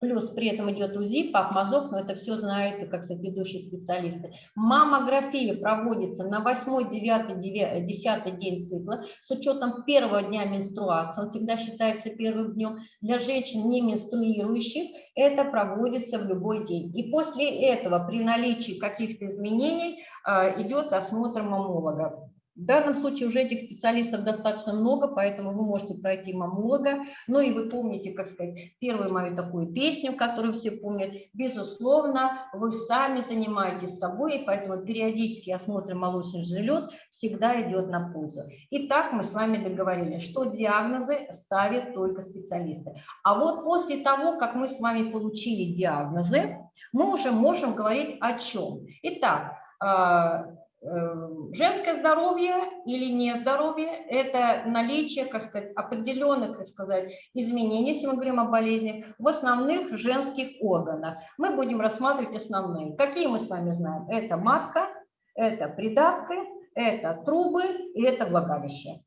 Плюс при этом идет УЗИ, пап-мазок, но это все знают, как сказать, ведущие специалисты. Маммография проводится на 8, 9, 10 день цикла с учетом первого дня менструации. Он всегда считается первым днем. Для женщин не менструирующих это проводится в любой день. И после этого при наличии каких-то изменений э, идет осмотр маммолога. В данном случае уже этих специалистов достаточно много, поэтому вы можете пройти мамолога. Ну и вы помните, как сказать, первую мою такую песню, которую все помнят. Безусловно, вы сами занимаетесь собой, и поэтому периодический осмотр молочных желез всегда идет на пользу. Итак, мы с вами договорились, что диагнозы ставят только специалисты. А вот после того, как мы с вами получили диагнозы, мы уже можем говорить о чем. Итак, а, женское здоровье или нездоровье – это наличие, как сказать, определенных, как сказать, изменений, если мы говорим о болезни, в основных женских органах. Мы будем рассматривать основные. Какие мы с вами знаем? Это матка, это придатки, это трубы и это влагалище.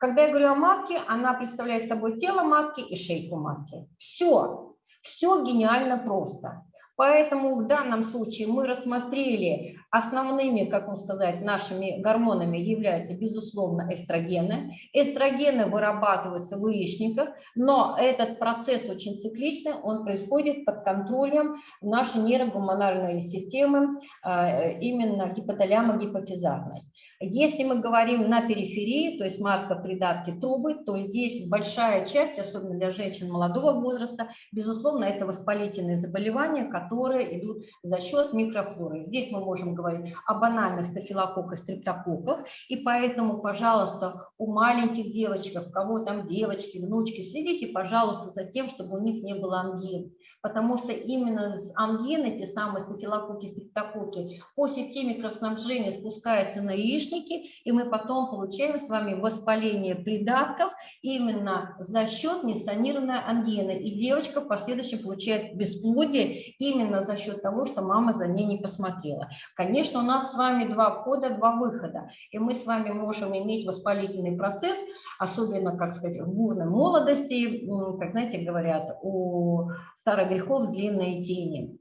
Когда я говорю о матке, она представляет собой тело матки и шейку матки. Все, все гениально просто. Поэтому в данном случае мы рассмотрели основными, как вам сказать, нашими гормонами являются, безусловно, эстрогены. Эстрогены вырабатываются в яичниках, но этот процесс очень цикличный, он происходит под контролем нашей нейрогуманальной системы, а, именно гипоталямо-гипофизарность. Если мы говорим на периферии, то есть матка, придатки, трубы, то здесь большая часть, особенно для женщин молодого возраста, безусловно, это воспалительные заболевания, которые идут за счет микрофлоры. Здесь мы можем говорить о банальных стафилококках, стрептококках, и поэтому, пожалуйста, у маленьких девочек, у кого там девочки, внучки, следите, пожалуйста, за тем, чтобы у них не было ангин, потому что именно с ангины, те самые стафилококки, стрептококки, по системе кровоснабжения спускаются на яичники, и мы потом получаем с вами воспаление придатков именно за счет несанированной ангины, и девочка в последующем получает бесплодие именно за счет того, что мама за ней не посмотрела. У нас с вами два входа, два выхода, и мы с вами можем иметь воспалительный процесс, особенно, как сказать, в бурной молодости, как, знаете, говорят, у старых грехов длинные тени.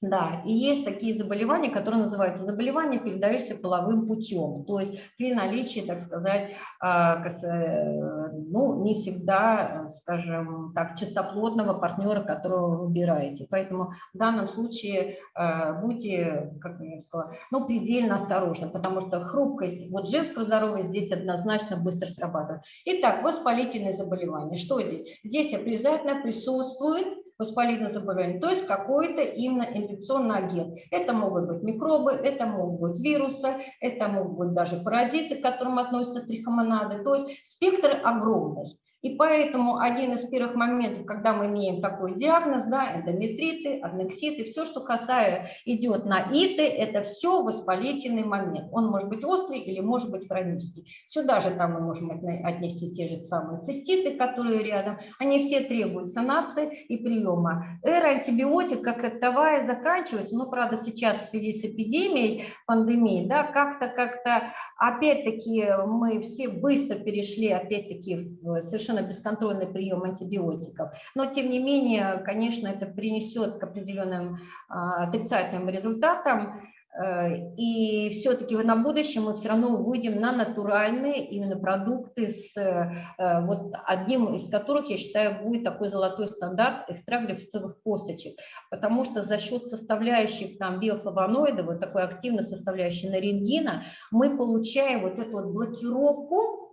Да, и есть такие заболевания, которые называются заболевания, передающиеся половым путем, то есть при наличии, так сказать, а, э, ну, не всегда, скажем так, чистоплотного партнера, которого вы выбираете. Поэтому в данном случае э, будьте, как я сказала, ну, предельно осторожны, потому что хрупкость вот женского здоровья здесь однозначно быстро срабатывает. Итак, воспалительные заболевания. Что здесь? Здесь обязательно присутствует воспалительное заболевание, то есть какой-то именно инфекционный агент. Это могут быть микробы, это могут быть вирусы, это могут быть даже паразиты, к которым относятся трихомонады. То есть спектр огромный. И поэтому один из первых моментов, когда мы имеем такой диагноз, да, эндометриты, аднекситы, все, что касается, идет на иты, это все воспалительный момент. Он может быть острый или может быть хронический. Сюда же там мы можем отнести те же самые циститы, которые рядом. Они все требуют санации и приема. Эра антибиотик как таковая заканчивается, но, правда, сейчас в связи с эпидемией, пандемией, да, как-то, как-то, опять-таки, мы все быстро перешли, опять-таки, в совершенно совершенно бесконтрольный прием антибиотиков. Но, тем не менее, конечно, это принесет к определенным а, отрицательным результатам. Э, и все-таки на будущем мы все равно выйдем на натуральные именно продукты, с, э, вот одним из которых, я считаю, будет такой золотой стандарт экстракт грейпфрутовых косточек. Потому что за счет составляющих там биофлавоноидов, вот такой активной составляющей нарингина, мы получаем вот эту вот блокировку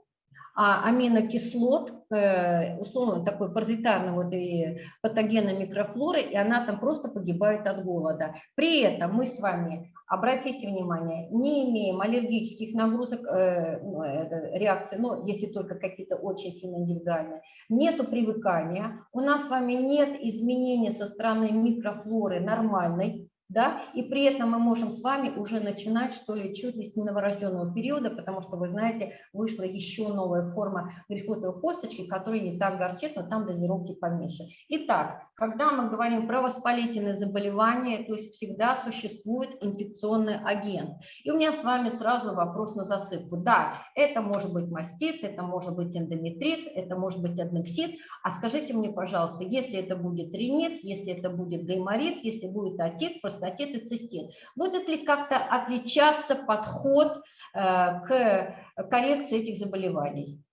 а аминокислот, э, условно такой паразитарной вот и патогенной микрофлоры, и она там просто погибает от голода. При этом мы с вами, обратите внимание, не имеем аллергических нагрузок, э, ну, реакций, ну, если только какие-то очень сильно индивидуальные, нету привыкания, у нас с вами нет изменений со стороны микрофлоры нормальной, да, и при этом мы можем с вами уже начинать, что ли, чуть ли с новорожденного периода, потому что, вы знаете, вышла еще новая форма грифотовой косточки, которая не так горчит, но там дозировки поменьше. Итак, когда мы говорим про воспалительные заболевания, то есть всегда существует инфекционный агент. И у меня с вами сразу вопрос на засыпку. Да, это может быть мастит, это может быть эндометрит, это может быть аднексит. А скажите мне, пожалуйста, если это будет ринит, если это будет гайморит, если будет отит, простатит и цистит, будет ли как-то отличаться подход э, к коррекции этих заболеваний?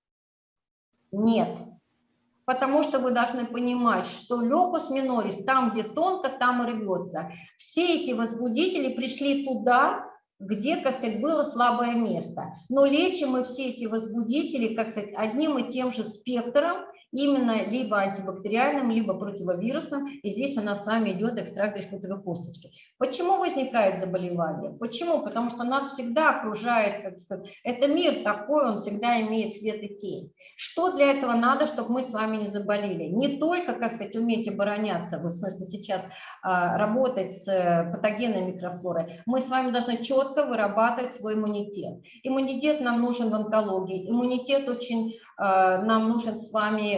Нет потому что вы должны понимать, что локус минорис, там, где тонко, там и рвется. Все эти возбудители пришли туда, где, как сказать, было слабое место. Но лечим мы все эти возбудители, как сказать, одним и тем же спектром, именно либо антибактериальным, либо противовирусным. И здесь у нас с вами идет экстракт грейпфрутовой косточки. Почему возникает заболевание? Почему? Потому что нас всегда окружает, как сказать, это мир такой, он всегда имеет свет и тень. Что для этого надо, чтобы мы с вами не заболели? Не только, как сказать, уметь обороняться, в смысле сейчас а, работать с э, патогенной микрофлорой, мы с вами должны четко вырабатывать свой иммунитет. Иммунитет нам нужен в онкологии, иммунитет очень а, нам нужен с вами,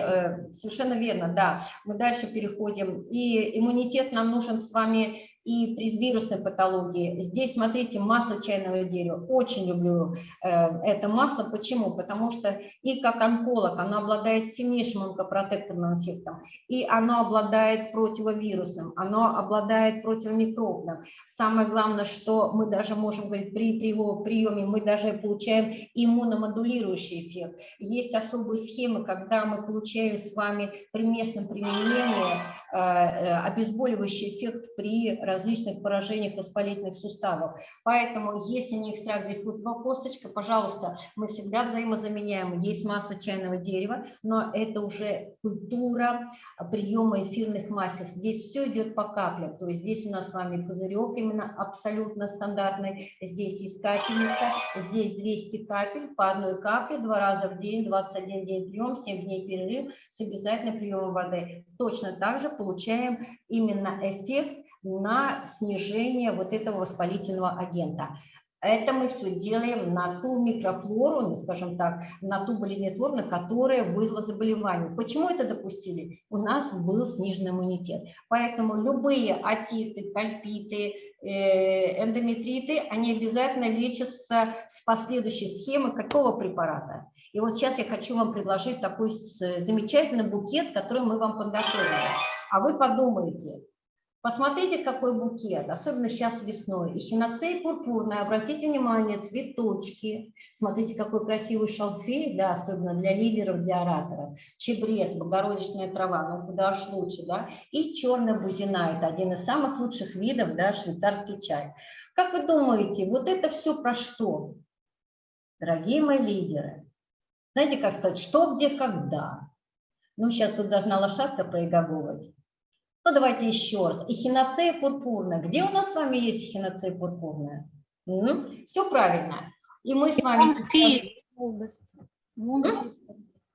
совершенно верно, да, мы дальше переходим, и иммунитет нам нужен с вами и при вирусной патологии. Здесь, смотрите, масло чайного дерева. Очень люблю э, это масло. Почему? Потому что и как онколог оно обладает сильнейшим онкопротекторным эффектом, и оно обладает противовирусным, оно обладает противомикробным. Самое главное, что мы даже можем говорить, при, при его приеме мы даже получаем иммуномодулирующий эффект. Есть особые схемы, когда мы получаем с вами при местном применении обезболивающий эффект при различных поражениях воспалительных суставов. Поэтому, если не экстракт грейпфрутовая косточка, пожалуйста, мы всегда взаимозаменяем. Есть масло чайного дерева, но это уже культура приема эфирных масел. Здесь все идет по каплям. То есть здесь у нас с вами пузырек именно абсолютно стандартный. Здесь есть капельница, здесь 200 капель по одной капле, два раза в день, 21 день прием, 7 дней перерыв с обязательным приемом воды. Точно так же получаем именно эффект на снижение вот этого воспалительного агента. Это мы все делаем на ту микрофлору, ну, скажем так, на ту болезнетворную, которая вызвала заболевание. Почему это допустили? У нас был снижен иммунитет. Поэтому любые атиты, кальпиты, э, эндометриты, они обязательно лечатся с последующей схемы какого препарата. И вот сейчас я хочу вам предложить такой замечательный букет, который мы вам подготовили. А вы подумайте, Посмотрите, какой букет, особенно сейчас весной. Эхиноцея пурпурная, обратите внимание, цветочки. Смотрите, какой красивый шалфей, да, особенно для лидеров, для ораторов. Чебрец, богородичная трава, ну куда уж лучше, да. И черная бузина, это один из самых лучших видов, да, швейцарский чай. Как вы думаете, вот это все про что? Дорогие мои лидеры, знаете, как сказать, что, где, когда? Ну, сейчас тут должна лошадка проиговывать. Ну, давайте еще раз. Эхиноцея пурпурная. Где у нас с вами есть эхиноцея пурпурная? Угу. Все правильно. И мы с вами...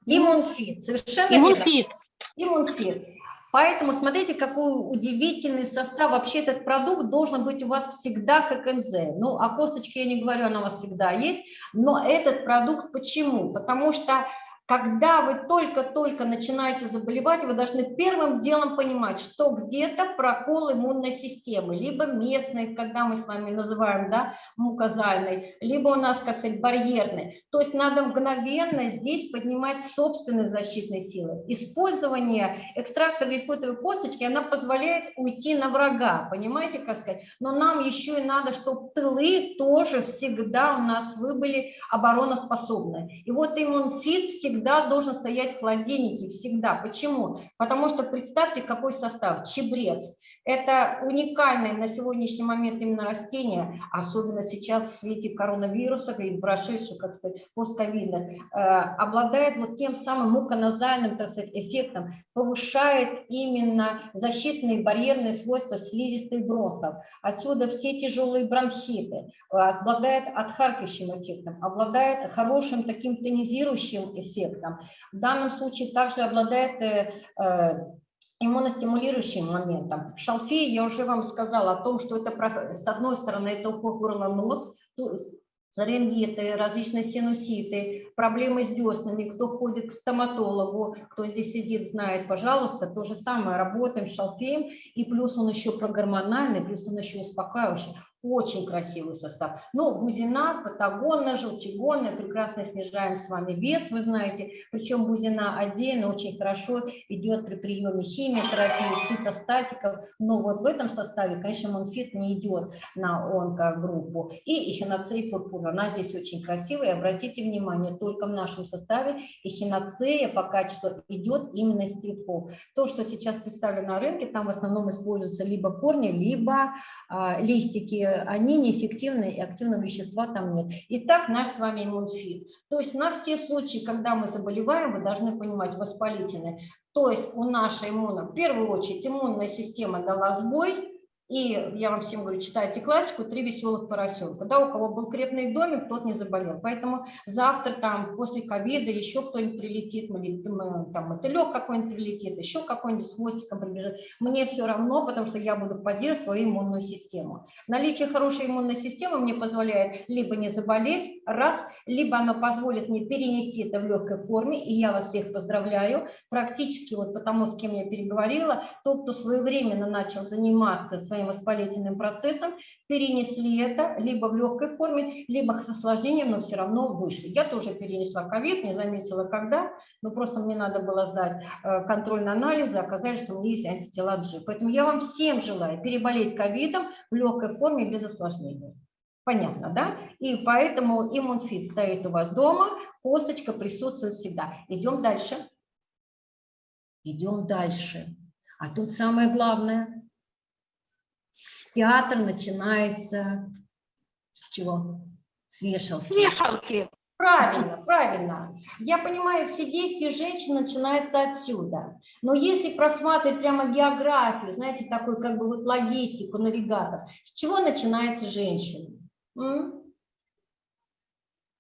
Иммунфит. Совершенно Иммунфит. Иммунфит. Поэтому смотрите, какой удивительный состав. Вообще этот продукт должен быть у вас всегда как НЗ. Ну, о косточке я не говорю, она у вас всегда есть. Но этот продукт почему? Потому что когда вы только-только начинаете заболевать, вы должны первым делом понимать, что где-то прокол иммунной системы, либо местной, когда мы с вами называем да, мукозальной, либо у нас, как сказать, барьерной. То есть надо мгновенно здесь поднимать собственные защитные силы. Использование экстракта грейпфрутовой косточки, она позволяет уйти на врага, понимаете, как сказать? Но нам еще и надо, чтобы тылы тоже всегда у нас вы были обороноспособны. И вот иммунфит всегда всегда должен стоять в холодильнике, всегда. Почему? Потому что представьте, какой состав. Чебрец, это уникальное на сегодняшний момент именно растение, особенно сейчас в свете коронавируса и прошедшего, как сказать, постковида, э, обладает вот тем самым муконазальным, так сказать, эффектом, повышает именно защитные барьерные свойства слизистой бронхов. Отсюда все тяжелые бронхиты, э, обладает отхаркивающим эффектом, обладает хорошим таким тонизирующим эффектом. В данном случае также обладает э, иммуностимулирующим моментом. Шалфей, я уже вам сказала о том, что это, с одной стороны, это уход горло-нос, то есть ларингиты, различные синуситы, проблемы с деснами, кто ходит к стоматологу, кто здесь сидит, знает, пожалуйста, то же самое, работаем с шалфеем, и плюс он еще прогормональный, плюс он еще успокаивающий. Очень красивый состав. Ну, бузина, патагонная, желчегонная, прекрасно снижаем с вами вес, вы знаете. Причем бузина отдельно очень хорошо идет при приеме химиотерапии, цитостатиков. Но вот в этом составе, конечно, монфит не идет на онкогруппу. И эхиноцея пурпура, она здесь очень красивая. Обратите внимание, только в нашем составе эхиноцея по качеству идет именно из цветков. То, что сейчас представлено на рынке, там в основном используются либо корни, либо а, листики они неэффективны и активного вещества там нет. Итак, наш с вами иммунфит. То есть на все случаи, когда мы заболеваем, вы должны понимать, воспалительные. То есть у нашей иммуна, в первую очередь, иммунная система дала сбой, и я вам всем говорю, читайте классику «Три веселых поросенка». Да, у кого был крепный домик, тот не заболел. Поэтому завтра там после ковида еще кто-нибудь прилетит, там мотылек какой-нибудь прилетит, еще какой-нибудь с хвостиком прибежит. Мне все равно, потому что я буду поддерживать свою иммунную систему. Наличие хорошей иммунной системы мне позволяет либо не заболеть, раз, либо оно позволит мне перенести это в легкой форме, и я вас всех поздравляю. Практически вот потому, с кем я переговорила, тот, кто своевременно начал заниматься своим воспалительным процессом, перенесли это либо в легкой форме, либо с осложнением, но все равно вышли. Я тоже перенесла ковид, не заметила когда, но просто мне надо было сдать э, контрольные анализы, оказались, что у меня есть антитела G. Поэтому я вам всем желаю переболеть ковидом в легкой форме без осложнений. Понятно, да? И поэтому иммунфит стоит у вас дома, косточка присутствует всегда. Идем дальше. Идем дальше. А тут самое главное. Театр начинается с чего? С вешалки. С вешалки. Правильно, правильно. Я понимаю, все действия женщин начинаются отсюда. Но если просматривать прямо географию, знаете, такой как бы вот логистику, навигатор, с чего начинается женщина?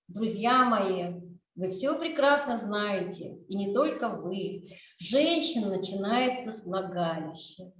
Друзья мои, вы все прекрасно знаете, и не только вы. Женщина начинается с влагалища.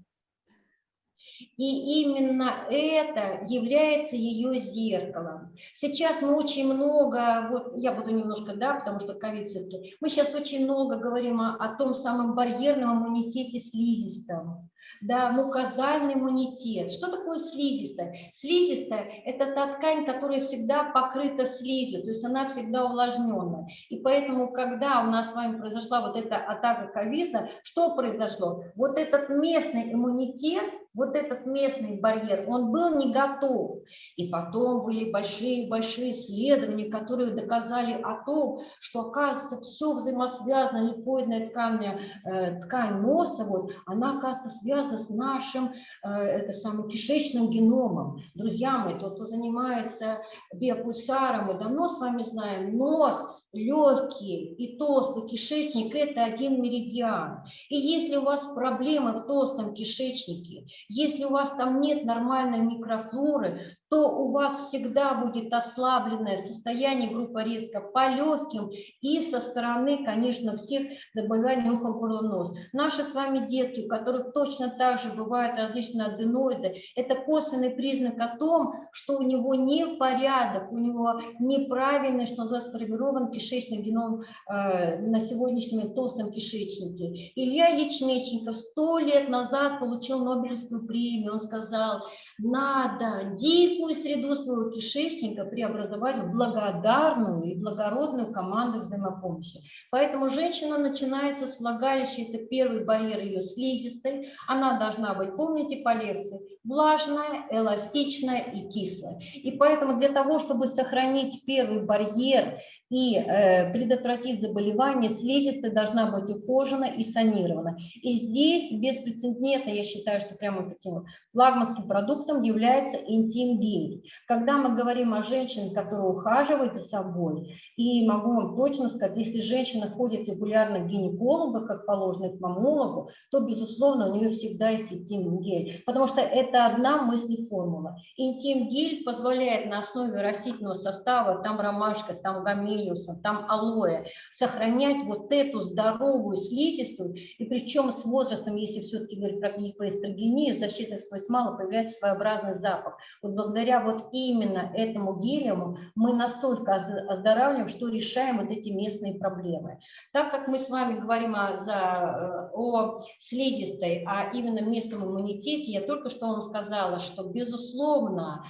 И именно это является ее зеркалом. Сейчас мы очень много, вот я буду немножко, да, потому что ковид все-таки, мы сейчас очень много говорим о, о том самом барьерном иммунитете слизистом да, мукозальный иммунитет. Что такое слизистая? Слизистая – это та ткань, которая всегда покрыта слизью, то есть она всегда увлажненная. И поэтому, когда у нас с вами произошла вот эта атака ковида, что произошло? Вот этот местный иммунитет – вот этот местный барьер, он был не готов. И потом были большие-большие исследования, которые доказали о том, что, оказывается, все взаимосвязано, лимфоидная ткань, э, ткань носа, вот, она, оказывается, связана с нашим э, это самым кишечным геномом. Друзья мои, тот, кто занимается биопульсаром, мы давно с вами знаем, нос легкие и толстый кишечник – это один меридиан. И если у вас проблемы в толстом кишечнике, если у вас там нет нормальной микрофлоры, то у вас всегда будет ослабленное состояние группы риска по легким и со стороны, конечно, всех заболеваний уха, горла, нос. Наши с вами детки, у которых точно так же бывают различные аденоиды, это косвенный признак о том, что у него не порядок, у него неправильный, что называется, сформирован кишечный геном э, на сегодняшнем толстом кишечнике. Илья Ячмечников сто лет назад получил Нобелевскую премию, он сказал, надо дикую среду своего кишечника преобразовать в благодарную и благородную команду взаимопомощи. Поэтому женщина начинается с влагалища, это первый барьер ее слизистой. Она должна быть, помните по лекции, влажная, эластичная и кислая. И поэтому для того, чтобы сохранить первый барьер и э, предотвратить заболевание, слизистая должна быть ухожена и санирована. И здесь беспрецедентно, я считаю, что прямо таким флагманским продуктом является интим-гель. Когда мы говорим о женщине, которая ухаживает за собой, и могу вам точно сказать, если женщина ходит регулярно к гинекологу, как положено к мамологу, то, безусловно, у нее всегда есть интим-гель, потому что это одна мысль формула. Интим-гель позволяет на основе растительного состава, там ромашка, там гамелиуса, там алоэ, сохранять вот эту здоровую слизистую, и причем с возрастом, если все-таки говорить про гипоэстрогению, защитных свойств мало, появляется своеобразный запах. Вот благодаря вот именно этому гелиуму мы настолько оздоравливаем, что решаем вот эти местные проблемы. Так как мы с вами говорим о, за, э, о слизистой, а именно местном иммунитете, я только что вам сказала, что, безусловно,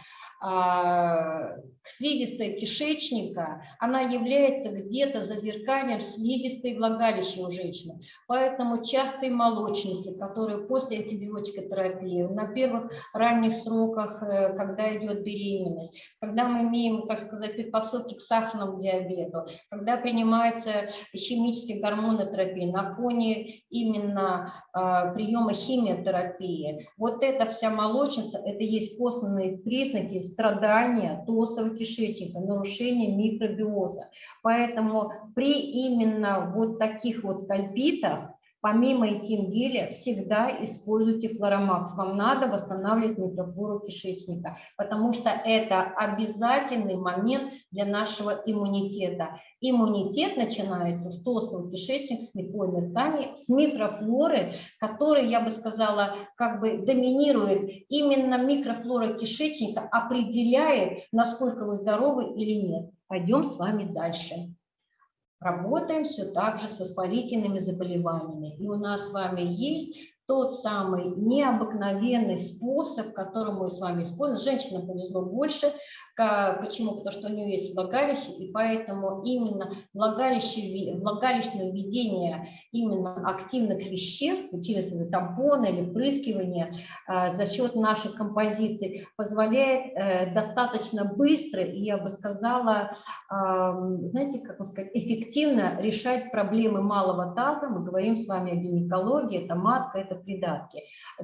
слизистая кишечника, она является где-то зазеркальем слизистой влагалища у женщины. Поэтому частые молочницы, которые после антибиотической терапии, на первых ранних сроках, э, когда идет беременность, когда мы имеем, как сказать, предпосылки к сахарному диабету, когда принимается химические гормонотерапии на фоне именно э, приема химиотерапии, вот эта вся молочница, это есть косвенные признаки страдания толстого кишечника, нарушение микробиоза. Поэтому при именно вот таких вот кальпитах помимо этим всегда используйте флоромакс. Вам надо восстанавливать микрофлору кишечника, потому что это обязательный момент для нашего иммунитета. Иммунитет начинается с толстого кишечника, с липойной ткани, с микрофлоры, которая, я бы сказала, как бы доминирует. Именно микрофлора кишечника определяет, насколько вы здоровы или нет. Пойдем с вами дальше. Работаем все так же с воспалительными заболеваниями. И у нас с вами есть тот самый необыкновенный способ, который мы с вами используем. Женщинам повезло больше, Почему? Потому что у нее есть влагалище, и поэтому именно влагалище, влагалищное введение именно активных веществ через тампоны или впрыскивание а, за счет нашей композиции позволяет э, достаточно быстро и, я бы сказала, знаете, как сказать, эффективно решать проблемы малого таза. Мы говорим с вами о гинекологии, это матка, это придатки.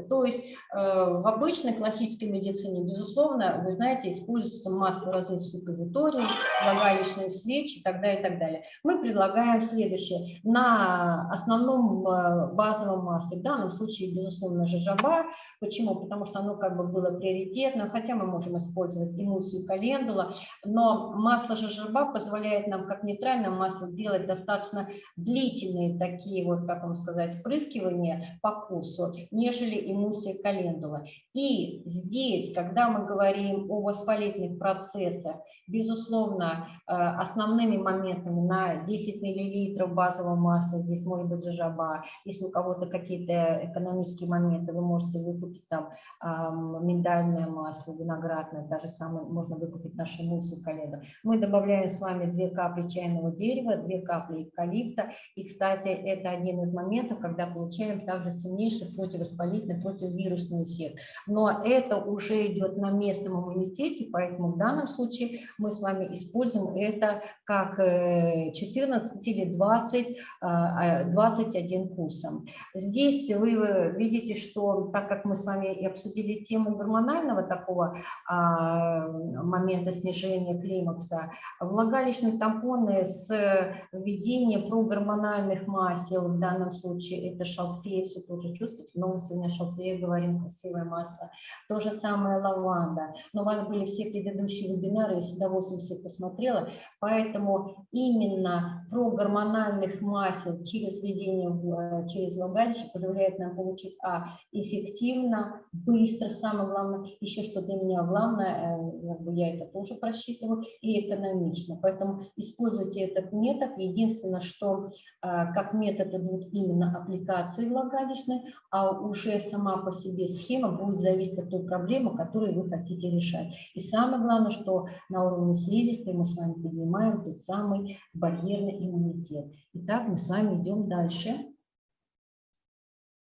То есть э, в обычной классической медицине, безусловно, вы знаете, используется масло разных суппозиторий, влагалищные свечи и так далее, и так далее. Мы предлагаем следующее. На основном э, базовом масле, в данном случае, безусловно, жижаба. Почему? Потому что оно как бы было приоритетным, хотя мы можем использовать эмульсию календула, но масло жижаба позволяет нам, как нейтральное масло, делать достаточно длительные такие вот, как вам сказать, впрыскивания по курсу, нежели эмульсия календула. И здесь, когда мы говорим о воспалительных процессах, процесса. Безусловно, э, основными моментами на 10 мл базового масла, здесь может быть жажаба, если у кого-то какие-то экономические моменты, вы можете выкупить там миндальное масло, виноградное, даже самое, можно выкупить наши муссы коллега. Мы добавляем с вами 2 капли чайного дерева, 2 капли эвкалипта, и, кстати, это один из моментов, когда получаем также сильнейший противовоспалительный, противовирусный эффект. Но это уже идет на местном иммунитете, поэтому данном случае мы с вами используем это как 14 э, или 20, 21 курсом. Здесь вы видите, что так как мы с вами и обсудили тему гормонального такого а, момента снижения климакса, влагалищные тампоны с введением прогормональных масел, в данном случае это шалфей, все тоже чувствуете, но мы сегодня о шалфее говорим, красивое масло. То же самое лаванда. Но у вас были все предыдущие предыдущие вебинары, я с удовольствием все посмотрела, поэтому именно про гормональных масел через введение в, через влагалище позволяет нам получить а, эффективно, быстро, самое главное, еще что для меня главное, э, я это тоже просчитываю, и экономично. Поэтому используйте этот метод. Единственное, что а, как метод идут именно аппликации влагалищной, а уже сама по себе схема будет зависеть от той проблемы, которую вы хотите решать. И самое главное, что на уровне слизистой мы с вами поднимаем тот самый барьерный иммунитет. Итак, мы с вами идем дальше.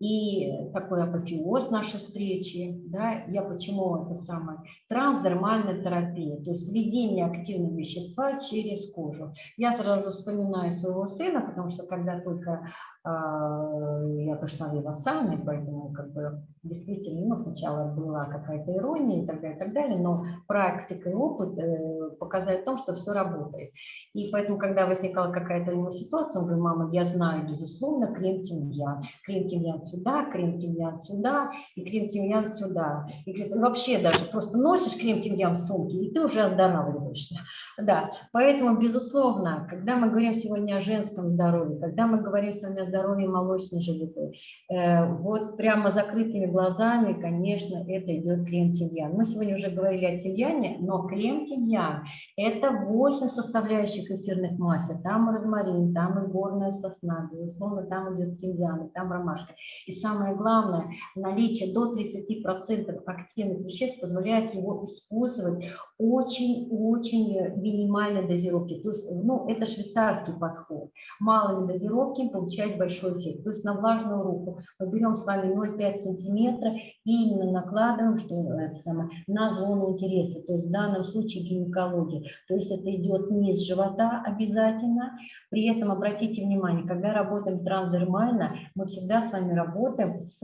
И такой апофеоз нашей встречи, да, я почему это самое, трансдермальная терапия, то есть введение активного вещества через кожу. Я сразу вспоминаю своего сына, потому что когда только а, я пошла в его сами, поэтому как бы действительно ну, сначала была какая-то ирония и так далее, и так далее, но практика и опыт э, показали в том, что все работает. И поэтому, когда возникала какая-то у него ситуация, он говорит, мама, я знаю, безусловно, крем-тимьян. Крем-тимьян сюда, крем-тимьян сюда и крем-тимьян сюда. И говорит, вообще даже просто носишь крем-тимьян в сумке, и ты уже оздоравливаешься. Да, поэтому, безусловно, когда мы говорим сегодня о женском здоровье, когда мы говорим с вами о здоровья молочной железы. Э, вот прямо закрытыми глазами, конечно, это идет крем-тимьян. Мы сегодня уже говорили о тимьяне, но крем-тимьян – это 8 составляющих эфирных масел. Там розмарин, там и горная сосна, безусловно, там идет тимьян, там ромашка. И самое главное, наличие до 30% активных веществ позволяет его использовать очень-очень минимальной дозировки. То есть, ну, это швейцарский подход. Малыми дозировками получать большой эффект. То есть на влажную руку мы берем с вами 0,5 сантиметра и именно накладываем что самое, на зону интереса, то есть в данном случае гинекология. То есть это идет не из живота обязательно. При этом обратите внимание, когда работаем трансдермально, мы всегда с вами работаем с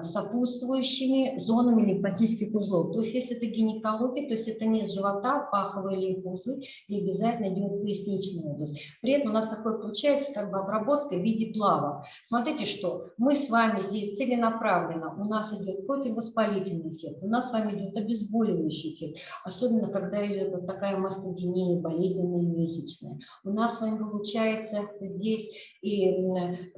сопутствующими зонами лимфатических узлов. То есть если это гинекология, то есть это не живота, паховые лимфоузлы, и обязательно идет поясничная область. При этом у нас такое получается как бы обработка в виде плавок. Смотрите, что мы с вами здесь целенаправленно, у нас идет противовоспалительный эффект, у нас с вами идет обезболивающий эффект, особенно когда идет вот такая мастодинея, болезненная месячная. У нас с вами получается здесь и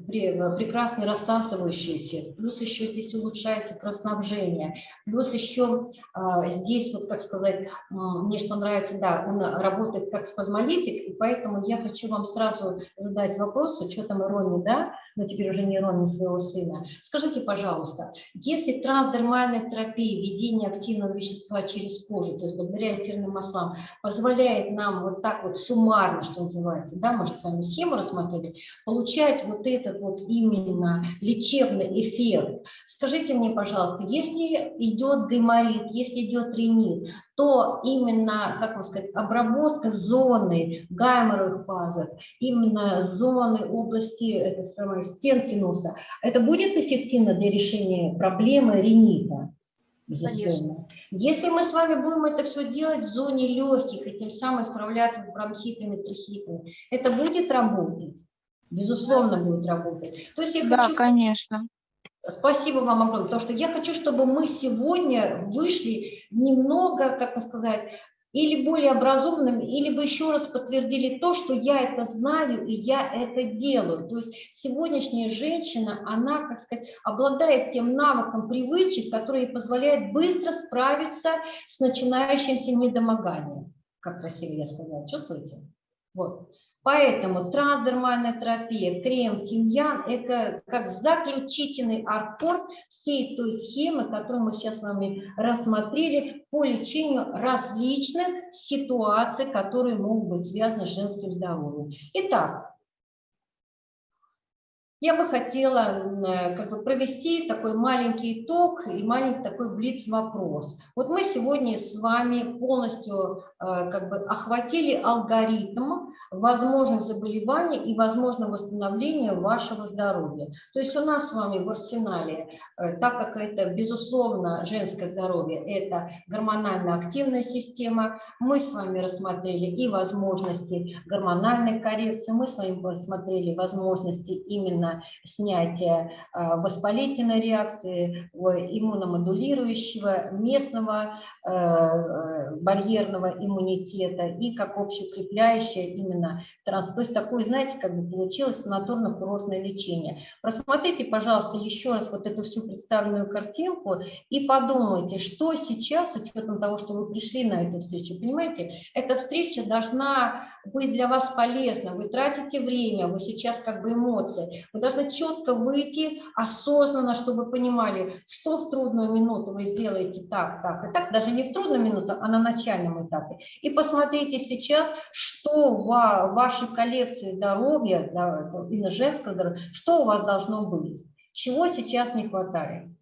прекрасный рассасывающий эффект, плюс еще здесь улучшается кровоснабжение, плюс еще а, здесь, вот как сказать, мне что нравится, да, он работает как спазмолитик, и поэтому я хочу вам сразу задать вопрос, с учетом иронии, да, но теперь уже не иронии своего сына. Скажите, пожалуйста, если трансдермальная терапия, введение активного вещества через кожу, то есть благодаря эфирным маслам, позволяет нам вот так вот суммарно, что называется, да, мы же с вами схему рассмотрели, получать вот этот вот именно лечебный эффект. Скажите мне, пожалуйста, если идет гайморит, если идет ринит, то именно, как вам сказать, обработка зоны гайморовых пазов, именно зоны области это самое, стенки носа, это будет эффективно для решения проблемы ринита? Безусловно. Конечно. Если мы с вами будем это все делать в зоне легких и тем самым справляться с бронхитами, трахитами, это будет работать? Безусловно, будет работать. То есть я да, хочу... конечно. Спасибо вам огромное, потому что я хочу, чтобы мы сегодня вышли немного, как сказать, или более образованными, или бы еще раз подтвердили то, что я это знаю и я это делаю. То есть сегодняшняя женщина, она, как сказать, обладает тем навыком привычек, которые позволяют быстро справиться с начинающимся недомоганием. Как красиво я сказала, чувствуете? Вот. Поэтому трансдермальная терапия, крем, тимьян – это как заключительный аккорд всей той схемы, которую мы сейчас с вами рассмотрели по лечению различных ситуаций, которые могут быть связаны с женским здоровьем. Итак, я бы хотела как бы провести такой маленький итог и маленький такой блиц-вопрос. Вот мы сегодня с вами полностью э, как бы охватили алгоритм возможных заболеваний и возможно восстановление вашего здоровья. То есть у нас с вами в арсенале, э, так как это безусловно женское здоровье, это гормонально активная система, мы с вами рассмотрели и возможности гормональной коррекции, мы с вами рассмотрели возможности именно снятия а, воспалительной реакции, иммуномодулирующего, местного э, э, барьерного иммунитета и как общеукрепляющее именно транс. То есть такое, знаете, как бы получилось санаторно-курортное лечение. Просмотрите, пожалуйста, еще раз вот эту всю представленную картинку и подумайте, что сейчас, с учетом того, что вы пришли на эту встречу, понимаете, эта встреча должна быть для вас полезна. Вы тратите время, вы сейчас как бы эмоции, вы должны четко выйти осознанно, чтобы вы что в трудную минуту вы сделаете так, так и так, даже не в трудную минуту, а на начальном этапе. И посмотрите сейчас, что в вашей коллекции здоровья, да, именно женского здоровья, что у вас должно быть, чего сейчас не хватает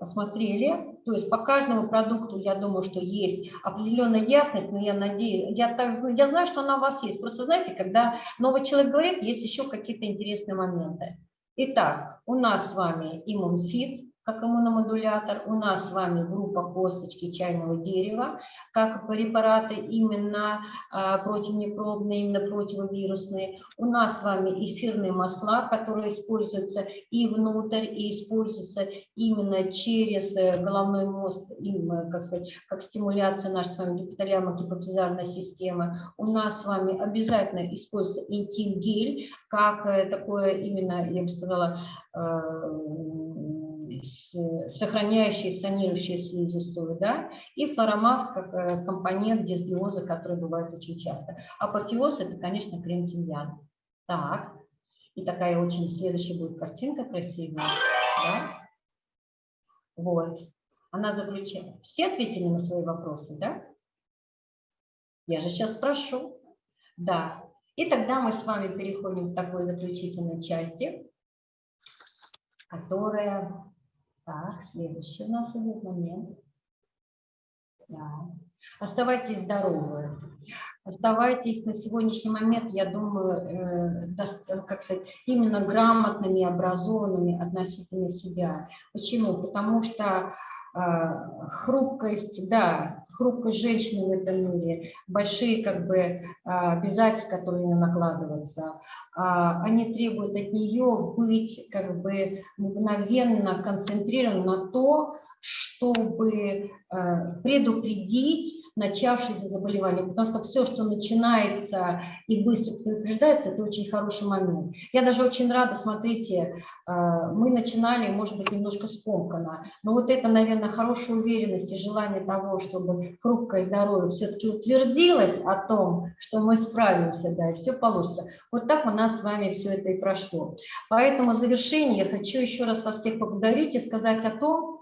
посмотрели. То есть по каждому продукту, я думаю, что есть определенная ясность, но я надеюсь, я, так, я знаю, что она у вас есть. Просто знаете, когда новый человек говорит, есть еще какие-то интересные моменты. Итак, у нас с вами иммунфит, как иммуномодулятор. У нас с вами группа косточки чайного дерева, как препараты именно а, противомикробные, именно противовирусные. У нас с вами эфирные масла, которые используются и внутрь, и используются именно через э, головной мозг, именно, как, сказать, как стимуляция нашей с вами гипоталямо-гипофизарной системы. У нас с вами обязательно используется интим-гель, как э, такое именно, я бы сказала, э, сохраняющие, санирующие слизистую, да, и флоромакс как э, компонент дисбиоза, который бывает очень часто. Апофеоз – это, конечно, крем тимьян. Так, и такая очень следующая будет картинка красивая, да? Вот. Она заключает. Все ответили на свои вопросы, да? Я же сейчас спрошу. Да. И тогда мы с вами переходим к такой заключительной части, которая так, следующий у нас идет момент. Да. Оставайтесь здоровы. Оставайтесь на сегодняшний момент, я думаю, э, как сказать, именно грамотными, образованными относительно себя. Почему? Потому что хрупкость, да, хрупкость женщины в этом мире, большие как бы а, обязательства, которые на накладываются, а, они требуют от нее быть как бы мгновенно концентрированным на то, чтобы предупредить начавшееся заболевание, потому что все, что начинается и быстро предупреждается, это очень хороший момент. Я даже очень рада, смотрите, мы начинали, может быть, немножко скомканно, но вот это, наверное, хорошая уверенность и желание того, чтобы хрупкое здоровье все-таки утвердилось о том, что мы справимся, да, и все получится. Вот так у нас с вами все это и прошло. Поэтому в завершение я хочу еще раз вас всех поблагодарить и сказать о том,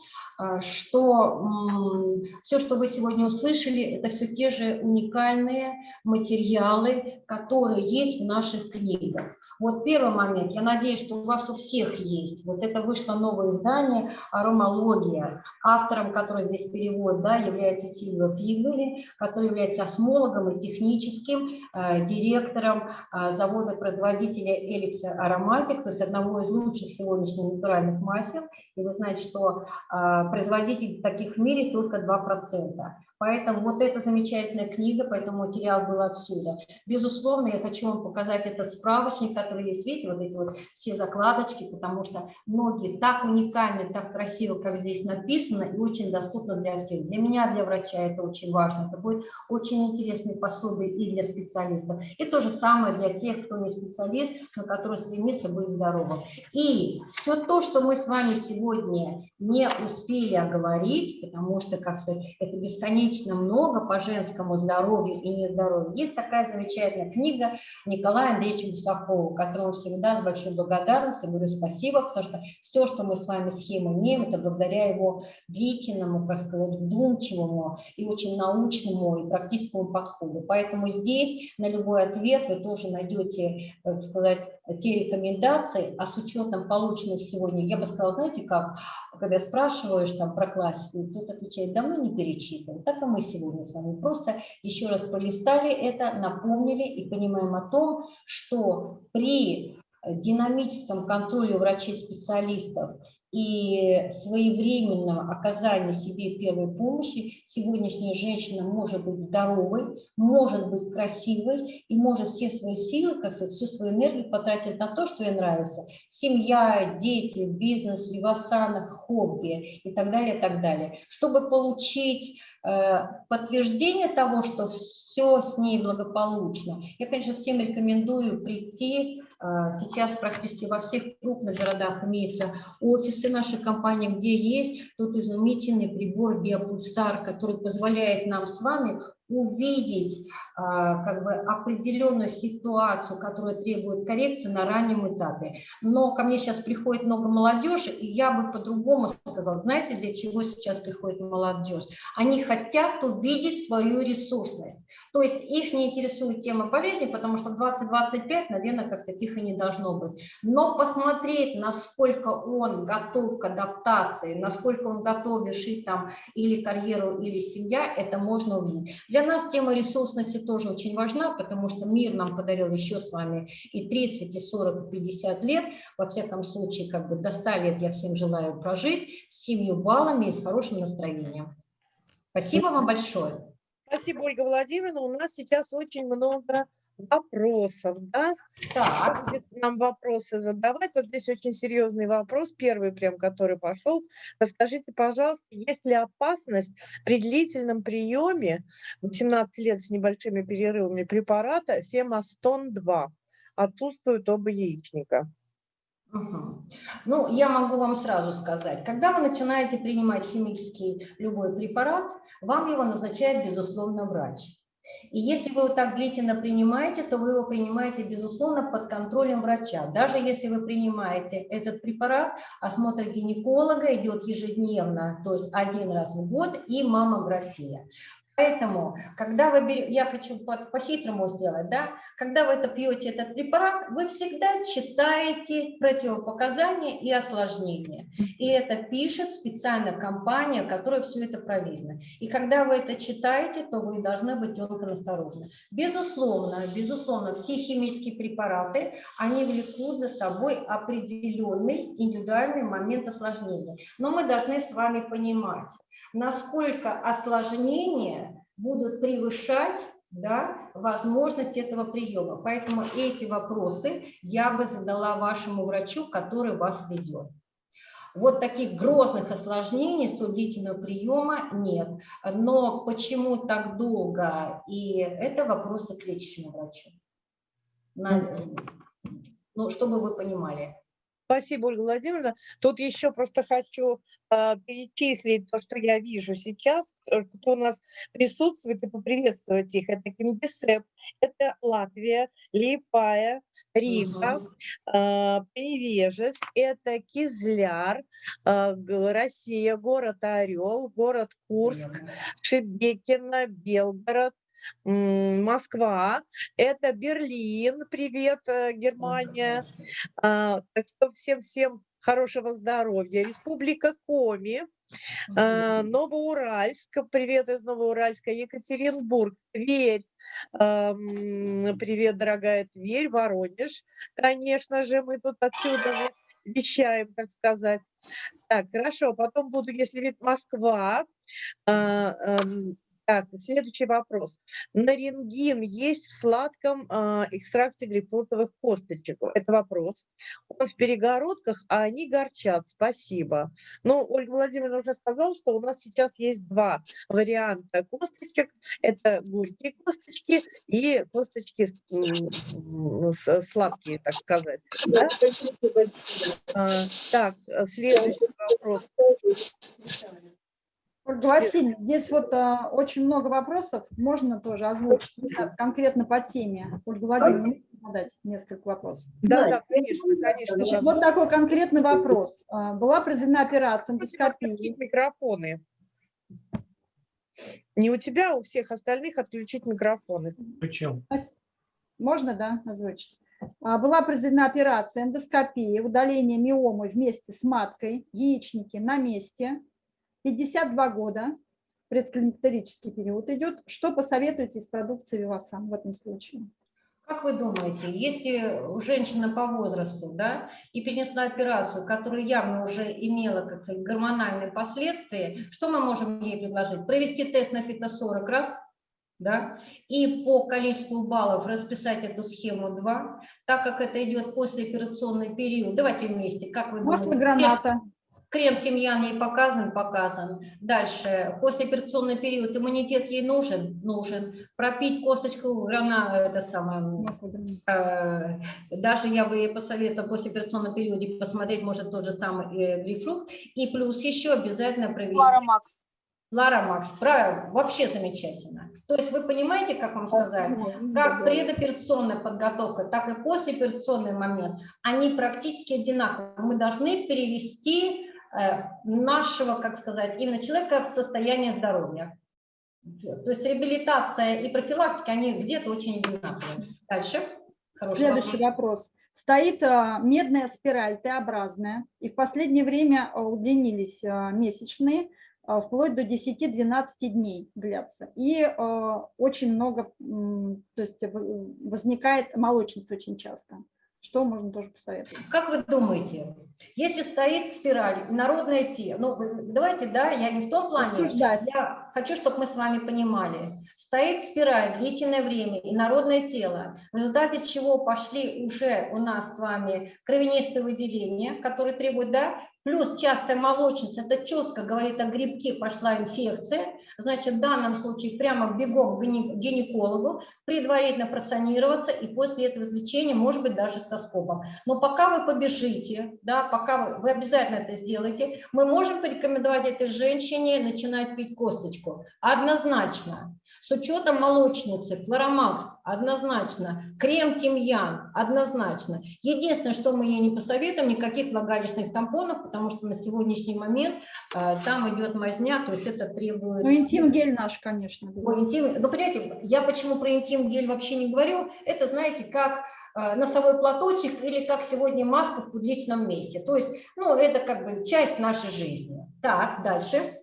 что все, что вы сегодня услышали, это все те же уникальные материалы, которые есть в наших книгах. Вот первый момент, я надеюсь, что у вас у всех есть. Вот это вышло новое издание «Аромология», автором, который здесь перевод, да, является Сильва Фигули, который является осмологом и техническим э, директором э, завода-производителя Эликса Ароматик, то есть одного из лучших сегодняшних натуральных масел. И вы знаете, что э, производителей таких в мире только 2%. Поэтому вот эта замечательная книга, поэтому материал был отсюда. Безусловно, я хочу вам показать этот справочник, который есть, видите, вот эти вот все закладочки, потому что многие так уникальны, так красиво, как здесь написано, и очень доступно для всех. Для меня, для врача это очень важно. Это будет очень интересный пособие и для специалистов. И то же самое для тех, кто не специалист, но который стремится быть здоровым. И все то, что мы с вами сегодня не успели оговорить, потому что, как сказать, это бесконечно бесконечно много по женскому здоровью и нездоровью. Есть такая замечательная книга Николая Андреевича Гусакова, которому всегда с большой благодарностью говорю спасибо, потому что все, что мы с вами схемы имеем, это благодаря его длительному, как сказать, вдумчивому и очень научному и практическому подходу. Поэтому здесь на любой ответ вы тоже найдете, так сказать, те рекомендации, а с учетом полученных сегодня, я бы сказала, знаете как, когда спрашиваешь там про классику, тут отвечает, давно не перечитывал. Так и мы сегодня с вами просто еще раз полистали это, напомнили и понимаем о том, что при динамическом контроле врачей-специалистов и своевременном оказании себе первой помощи сегодняшняя женщина может быть здоровой, может быть красивой и может все свои силы, как сказать, всю свою энергию потратить на то, что ей нравится. Семья, дети, бизнес, вивасана, хобби и так далее, и так далее. Чтобы получить Э, подтверждение того, что все с ней благополучно. Я, конечно, всем рекомендую прийти. Э, сейчас практически во всех крупных городах имеются офисы нашей компании, где есть тот изумительный прибор биопульсар, который позволяет нам с вами увидеть а, как бы определенную ситуацию, которая требует коррекции на раннем этапе. Но ко мне сейчас приходит много молодежи, и я бы по-другому сказала, знаете, для чего сейчас приходит молодежь? Они хотят увидеть свою ресурсность. То есть их не интересует тема болезни, потому что в 20-25, наверное, как сказать, их и не должно быть. Но посмотреть, насколько он готов к адаптации, насколько он готов решить там или карьеру, или семья, это можно увидеть. Для нас тема ресурсности тоже очень важна, потому что мир нам подарил еще с вами и 30, и 40, и 50 лет. Во всяком случае, как бы до 100 лет я всем желаю прожить с семью баллами и с хорошим настроением. Спасибо вам большое. Спасибо, Ольга Владимировна. У нас сейчас очень много вопросов, да? Так. Нам вопросы задавать. Вот здесь очень серьезный вопрос, первый прям, который пошел. Расскажите, пожалуйста, есть ли опасность при длительном приеме 18 лет с небольшими перерывами препарата Фемастон-2? Отсутствуют оба яичника. Ну, я могу вам сразу сказать, когда вы начинаете принимать химический любой препарат, вам его назначает, безусловно, врач. И если вы его так длительно принимаете, то вы его принимаете, безусловно, под контролем врача. Даже если вы принимаете этот препарат, осмотр гинеколога идет ежедневно, то есть один раз в год, и маммография. Поэтому, когда вы берете, я хочу по-хитрому сделать, да, когда вы это пьете этот препарат, вы всегда читаете противопоказания и осложнения. И это пишет специальная компания, которая все это проверена. И когда вы это читаете, то вы должны быть тонко осторожны. Безусловно, безусловно, все химические препараты, они влекут за собой определенный индивидуальный момент осложнения. Но мы должны с вами понимать, насколько осложнения будут превышать да, возможность этого приема. Поэтому эти вопросы я бы задала вашему врачу, который вас ведет. Вот таких грозных осложнений столь длительного приема нет. Но почему так долго? И это вопросы к лечащему врачу. На, ну, чтобы вы понимали. Спасибо, Ольга Владимировна. Тут еще просто хочу э, перечислить то, что я вижу сейчас, э, кто у нас присутствует, и поприветствовать их. Это Кингисепп, это Латвия, Липая, Рига, угу. э, Привежес, это Кизляр, э, Россия, город Орел, город Курск, Шебекино, Белгород, Москва, это Берлин, привет, э, Германия. А, так что всем-всем хорошего здоровья. Республика Коми, а, Новоуральск, привет из Новоуральска, Екатеринбург, Тверь, привет, дорогая Тверь, Воронеж, конечно же, мы тут отсюда вещаем, так сказать. Так, хорошо, потом буду, если вид Москва, а, так, следующий вопрос. Нарингин есть в сладком э, экстракте грейпфрутовых косточек? Это вопрос. Он в перегородках, а они горчат. Спасибо. Ну, Ольга Владимировна уже сказала, что у нас сейчас есть два варианта косточек. Это горькие косточки и косточки сладкие, так сказать. Да? А, так, следующий вопрос. Ольга Васильевна, здесь вот а, очень много вопросов, можно тоже озвучить конкретно по теме. Ольга Владимировна, задать несколько вопросов? Да, да, конечно, конечно. Значит, вот такой конкретный вопрос. А, была произведена операция эндоскопии. микрофоны. Не у тебя, а у всех остальных отключить микрофоны. Включил. Можно, да, озвучить? А, была произведена операция эндоскопии, удаление миомы вместе с маткой, яичники на месте, 52 года, предклимактерический период идет. Что посоветуете из продукции Вивасан в этом случае? Как вы думаете, если женщина по возрасту да, и перенесла операцию, которая явно уже имела как сказать, гормональные последствия, что мы можем ей предложить? Провести тест на фито 40 раз, да, и по количеству баллов расписать эту схему 2, так как это идет после операционный период. Давайте вместе, как вы Масло думаете? граната. Крем тимьян ей показан, показан. Дальше, после операционный период, иммунитет ей нужен, нужен. Пропить косточку грана, это самое, э, даже я бы ей посоветовала после операционного периода посмотреть, может, тот же самый э, грейпфрут. И плюс еще обязательно провести. Лара Макс. Лара Макс, правильно, вообще замечательно. То есть вы понимаете, как вам сказать, как предоперационная подготовка, так и послеоперационный момент, они практически одинаковые. Мы должны перевести нашего, как сказать, именно человека в состоянии здоровья. То есть реабилитация и профилактика, они где-то очень одинаковые. Дальше. Хороший Следующий вопрос. вопрос. Стоит э, медная спираль Т-образная, и в последнее время э, удлинились месячные, вплоть до 10-12 дней длятся. И очень много, то есть возникает молочность очень часто. Что можно тоже посоветовать? Как вы думаете, если стоит спираль, народное тело, ну давайте, да, я не в том плане, я хочу, чтобы мы с вами понимали, стоит спираль длительное время и народное тело, в результате чего пошли уже у нас с вами кровянистые выделения, которые требуют, да, Плюс частая молочница, это четко говорит о грибке, пошла инфекция. Значит, в данном случае прямо бегом к гинекологу, предварительно просанироваться и после этого излечения, может быть, даже с тоскопом. Но пока вы побежите, да, пока вы, вы обязательно это сделаете, мы можем порекомендовать этой женщине начинать пить косточку. Однозначно. С учетом молочницы, флоромакс, однозначно. Крем тимьян, однозначно. Единственное, что мы ей не посоветуем, никаких влагалищных тампонов, потому потому что на сегодняшний момент э, там идет мазня, то есть это требует... Ну, интим-гель наш, конечно. Ой, интим... Ну, понимаете, я почему про интим-гель вообще не говорю, это, знаете, как э, носовой платочек или как сегодня маска в публичном месте. То есть, ну, это как бы часть нашей жизни. Так, дальше.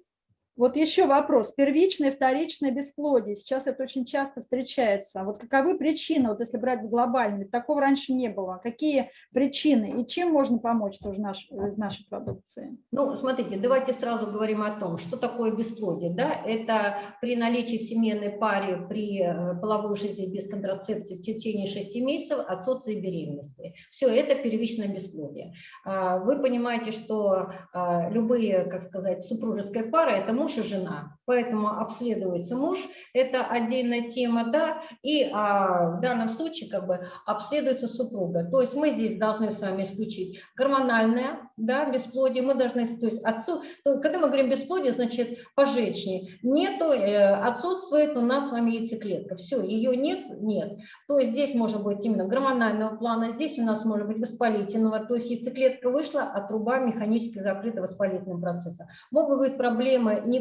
Вот еще вопрос. Первичное, вторичное бесплодие. Сейчас это очень часто встречается. Вот каковы причины, вот если брать глобально, ведь такого раньше не было. Какие причины и чем можно помочь тоже наш, из нашей продукции? Ну, смотрите, давайте сразу говорим о том, что такое бесплодие. Да? Это при наличии в семейной паре, при э, половой жизни без контрацепции в течение 6 месяцев отсутствие беременности. Все, это первичное бесплодие. А, вы понимаете, что а, любые, как сказать, супружеская пара – это муж и жена, поэтому обследуется муж, это отдельная тема, да, и а, в данном случае как бы обследуется супруга. То есть мы здесь должны с вами исключить гормональное, да, бесплодие, мы должны, то есть отцу, то, когда мы говорим бесплодие, значит по женщине, нету, э, отсутствует у нас с вами яйцеклетка, все, ее нет, нет. То есть здесь может быть именно гормонального плана, здесь у нас может быть воспалительного, то есть яйцеклетка вышла, а труба механически закрыта воспалительным процессом. Могут быть проблемы не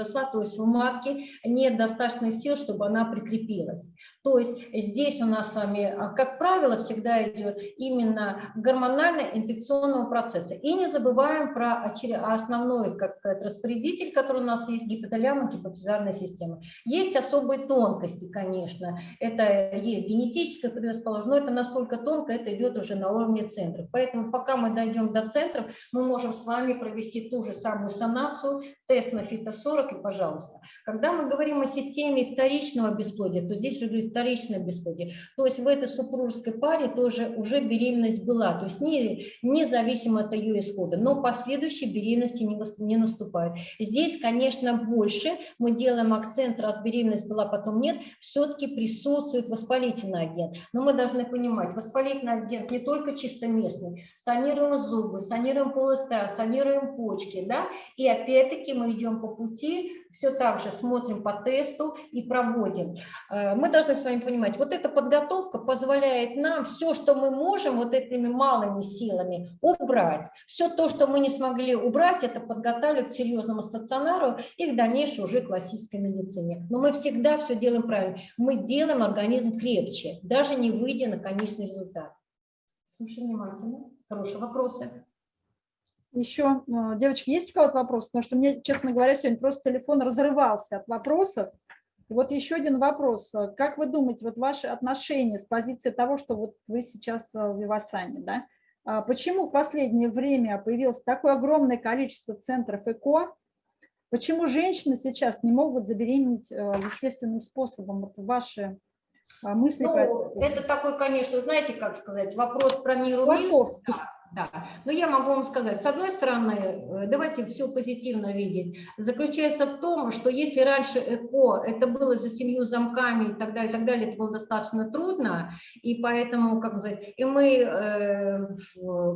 произошла, то есть у матки нет достаточно сил, чтобы она прикрепилась. То есть здесь у нас с вами, а, как правило, всегда идет именно гормонально-инфекционного процесса. И не забываем про основной, как сказать, распорядитель, который у нас есть, гипоталамо гипофизарная система. Есть особые тонкости, конечно. Это есть генетическая предрасположенность, но это насколько тонко, это идет уже на уровне центров. Поэтому пока мы дойдем до центров, мы можем с вами провести ту же самую санацию, тест на фито-40 и пожалуйста. Когда мы говорим о системе вторичного бесплодия, то здесь уже вторичное бесплодие. То есть в этой супружеской паре тоже уже беременность была, то есть не, независимо от ее исхода, но последующей беременности не, не наступает. Здесь, конечно, больше мы делаем акцент, раз беременность была, потом нет, все-таки присутствует воспалительный агент. Но мы должны понимать, воспалительный агент не только чисто местный, санируем зубы, санируем полость, санируем почки, да, и опять-таки мы идем по пути, все так же смотрим по тесту и проводим. Э, мы должны с вами понимать, вот эта подготовка позволяет нам все, что мы можем вот этими малыми силами убрать. Все то, что мы не смогли убрать, это подготавливать к серьезному стационару и к дальнейшей уже классической медицине. Но мы всегда все делаем правильно. Мы делаем организм крепче, даже не выйдя на конечный результат. Слушай внимательно. Хорошие вопросы. Еще, э, девочки, есть у кого-то вопрос? Потому что мне, честно говоря, сегодня просто телефон разрывался от вопросов. Вот еще один вопрос. Как вы думаете, вот ваши отношения с позиции того, что вот вы сейчас э, в Вивасане, да? А почему в последнее время появилось такое огромное количество центров ЭКО? Почему женщины сейчас не могут забеременеть э, естественным способом? Вот ваши мысли? Ну, это такой, конечно, знаете, как сказать, вопрос про мир. Философский. Да, но я могу вам сказать, с одной стороны, э, давайте все позитивно видеть, заключается в том, что если раньше ЭКО, это было за семью замками и так далее, и так далее, это было достаточно трудно, и поэтому, как сказать, и мы, э,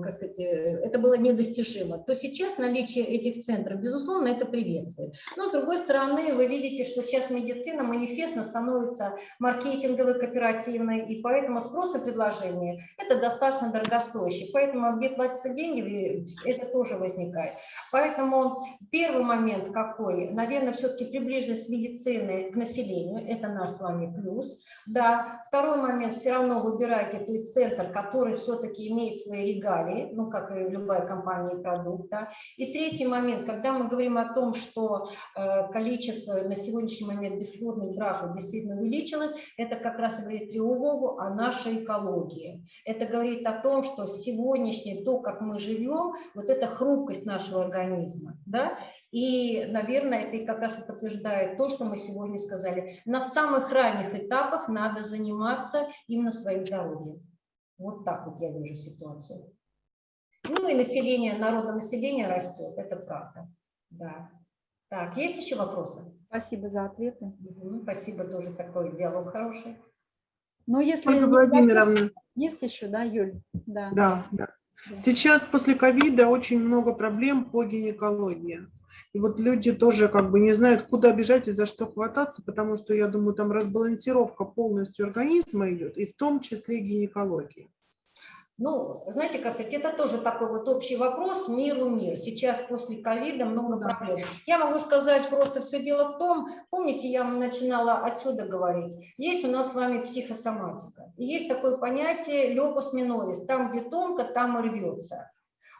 как сказать, э, это было недостижимо, то сейчас наличие этих центров, безусловно, это приветствует. Но, с другой стороны, вы видите, что сейчас медицина манифестно становится маркетинговой, кооперативной, и поэтому спрос и предложение – это достаточно дорогостоящий, поэтому где платятся деньги, это тоже возникает. Поэтому первый момент какой? Наверное, все-таки приближенность медицины к населению, это наш с вами плюс. Да. Второй момент, все равно выбирайте тот центр, который все-таки имеет свои регалии, ну, как и любая компания и продукт. Да. И третий момент, когда мы говорим о том, что э, количество на сегодняшний момент бесплодных браков действительно увеличилось, это как раз говорит тревогу о нашей экологии. Это говорит о том, что сегодняшний то, как мы живем, вот эта хрупкость нашего организма, да, и, наверное, это как раз подтверждает то, что мы сегодня сказали. На самых ранних этапах надо заниматься именно своим здоровьем. Вот так вот я вижу ситуацию. Ну и население, народное население растет, это правда. Да. Так, есть еще вопросы? Спасибо за ответы. Угу, спасибо, тоже такой диалог хороший. Но если Ольга Владимировна. Есть еще, да, Юль? Да. Да, да. Сейчас после ковида очень много проблем по гинекологии. И вот люди тоже как бы не знают, куда бежать и за что хвататься, потому что, я думаю, там разбалансировка полностью организма идет, и в том числе гинекологии. Ну, знаете, сказать, это тоже такой вот общий вопрос миру мир. Сейчас после ковида много Да. проблем. Я могу сказать просто все дело в том, помните, я начинала отсюда говорить, есть у нас с вами психосоматика. И есть такое понятие лепус минорис, там, где тонко, там и рвется.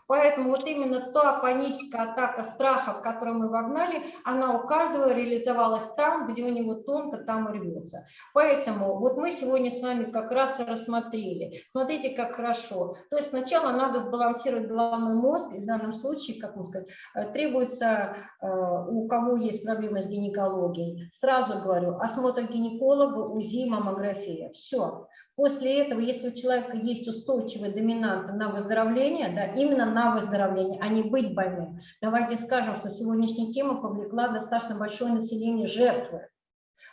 Поэтому вот именно та паническая атака страха, в которую мы вогнали, она у каждого реализовалась там, где у него тонко, там и рвется. Поэтому вот мы сегодня с вами как раз и рассмотрели. Смотрите, как хорошо. То есть сначала надо сбалансировать головной мозг, и в данном случае, как можно сказать, э, требуется, э, у кого есть проблемы с гинекологией, сразу говорю, осмотр гинеколога, УЗИ, маммография. Все. После этого, если у человека есть устойчивые доминанты на выздоровление, да, именно на выздоровление, а не быть больным, давайте скажем, что сегодняшняя тема повлекла достаточно большое население жертвы.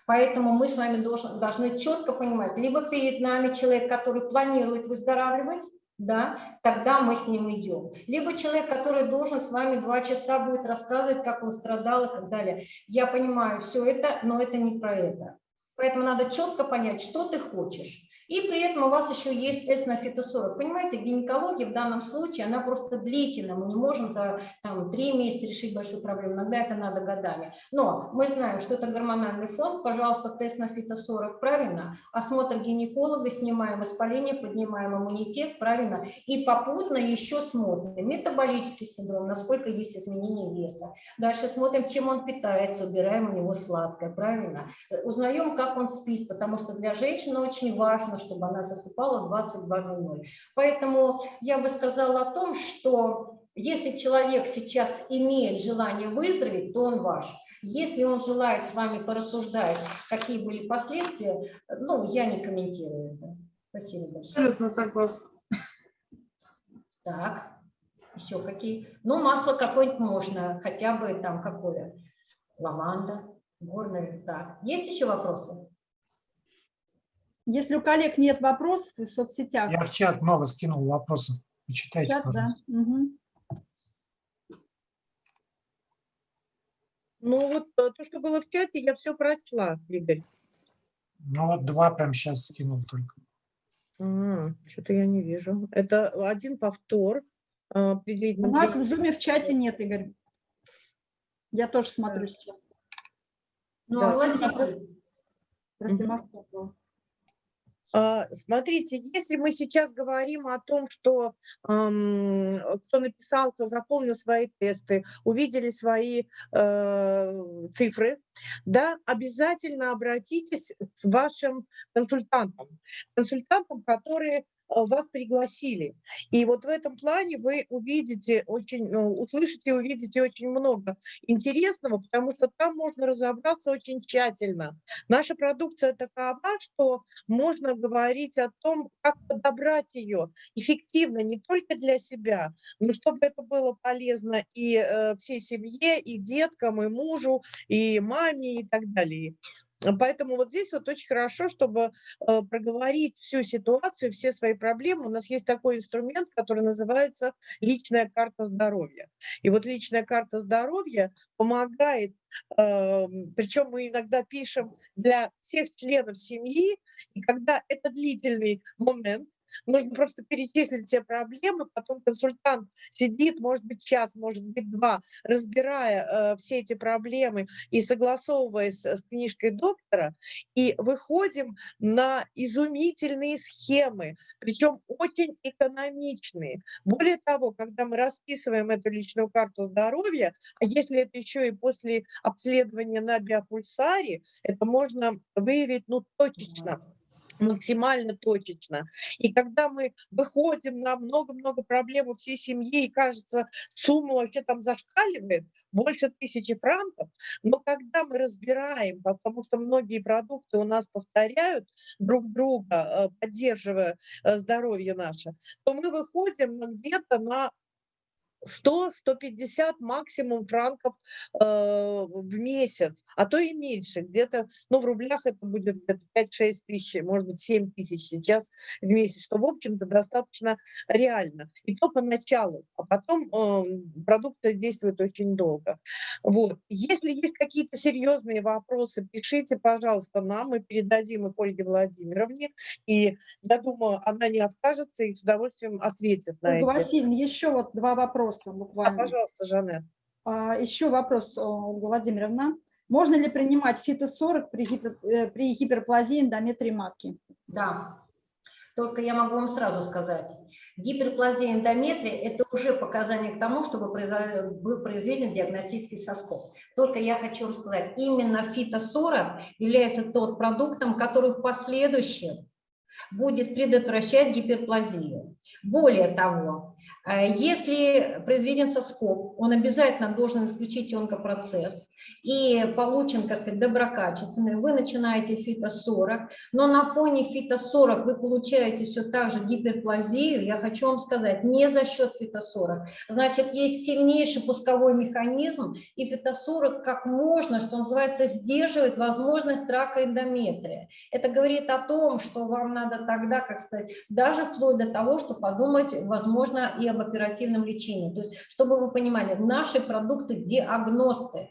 Поэтому мы с вами должны, должны четко понимать, либо перед нами человек, который планирует выздоравливать, да, тогда мы с ним идем. Либо человек, который должен с вами два часа будет рассказывать, как он страдал и так далее. Я понимаю все это, но это не про это. Поэтому надо четко понять, что ты хочешь. И при этом у вас еще есть тест на фитосорок. Понимаете, гинекология в данном случае, она просто длительная. Мы не можем за там, три месяца решить большую проблему. Иногда это надо годами. Но мы знаем, что это гормональный фон. Пожалуйста, тест на фитосорок, правильно. Осмотр гинеколога, снимаем воспаление, поднимаем иммунитет, правильно. И попутно еще смотрим метаболический синдром, насколько есть изменения веса. Дальше смотрим, чем он питается, убираем у него сладкое, правильно. Узнаем, как он спит, потому что для женщины очень важно, чтобы она засыпала 22.00. Поэтому я бы сказала о том, что если человек сейчас имеет желание выздороветь, то он ваш. Если он желает с вами порассуждать, какие были последствия, ну, я не комментирую это. Спасибо большое. Абсолютно согласна. Так, еще какие? Ну, масло какое-нибудь можно, хотя бы там какое? Лаванда, горная. Так, есть еще вопросы? Если у коллег нет вопросов в соцсетях, Я в чат много скинул вопросов. Почитайте, чат, да. пожалуйста. Мгм. Ну вот э, то, что было в чате, я все прочла, Игорь. Ну вот два прям сейчас скинул только. Что-то я не вижу. Это один повтор. а, У нас в зуме в чате нет, Игорь. Я тоже смотрю сейчас. Ну, Да. огласите. Про Мгм. А, Смотрите, если мы сейчас говорим о том, что ам, кто написал, кто заполнил свои тесты, увидели свои э, цифры, да, обязательно обратитесь с вашим консультантом, консультантом, которые э, вас пригласили. И вот в этом плане вы увидите очень, э, услышите, увидите очень много интересного, потому что там можно разобраться очень тщательно. Наша продукция такова, что можно говорить о том, как подобрать ее эффективно не только для себя, но чтобы это было полезно и э, всей семье, и деткам, и мужу, и маме, и так далее. Поэтому вот здесь вот очень хорошо, чтобы э, проговорить всю ситуацию, все свои проблемы. У нас есть такой инструмент, который называется личная карта здоровья. И вот личная карта здоровья помогает, причем мы иногда пишем для всех членов семьи, и когда это длительный момент, нужно просто перечислить все проблемы, потом консультант сидит, может быть, час, может быть, два, разбирая э, все эти проблемы и согласовываясь с, книжкой доктора, и выходим на изумительные схемы, причем очень экономичные. Более того, когда мы расписываем эту личную карту здоровья, а если это еще и после обследования на биопульсаре, это можно выявить ну, точечно максимально точечно. И когда мы выходим на много-много проблем у всей семьи, и кажется, сумма вообще там зашкаливает, больше тысячи франков, но когда мы разбираем, потому что многие продукты у нас повторяют друг друга, э, поддерживая э, здоровье наше, то мы выходим где-то на 100-150 максимум франков э, в месяц, а то и меньше. Где-то, ну, в рублях это будет где-то 5-6 тысяч, может быть, 7 тысяч сейчас в месяц, что, в общем-то, достаточно реально. И то поначалу, а потом э, продукция действует очень долго. Вот. Если есть какие-то серьезные вопросы, пишите, пожалуйста, нам, мы передадим их Ольге Владимировне, и я думаю, она не откажется и с удовольствием ответит на это. Васильевна, еще вот два вопроса А, буквально. пожалуйста, Жанет. А, Еще вопрос, Ольга Владимировна. Можно ли принимать фито-40 при, гипер- э, при гиперплазии эндометрии матки? Да. Только я могу вам сразу сказать, гиперплазия эндометрия – это уже показание к тому, чтобы был произведен диагностический соскоб. Только я хочу вам сказать, именно фито-40 является тот продуктом, который в последующем будет предотвращать гиперплазию. Более того, если произведен соскоб, он обязательно должен исключить онкопроцесс и получен, как сказать, доброкачественный, вы начинаете фито-40, но на фоне фито-40 вы получаете все так же гиперплазию, я хочу вам сказать, не за счет фито-40. Значит, есть сильнейший пусковой механизм, и фито-40 как можно, что называется, сдерживает возможность рака эндометрия. Это говорит о том, что вам надо тогда, как сказать, даже вплоть до того, что подумать, возможно, и об оперативном лечении. То есть, чтобы вы понимали, наши продукты диагносты.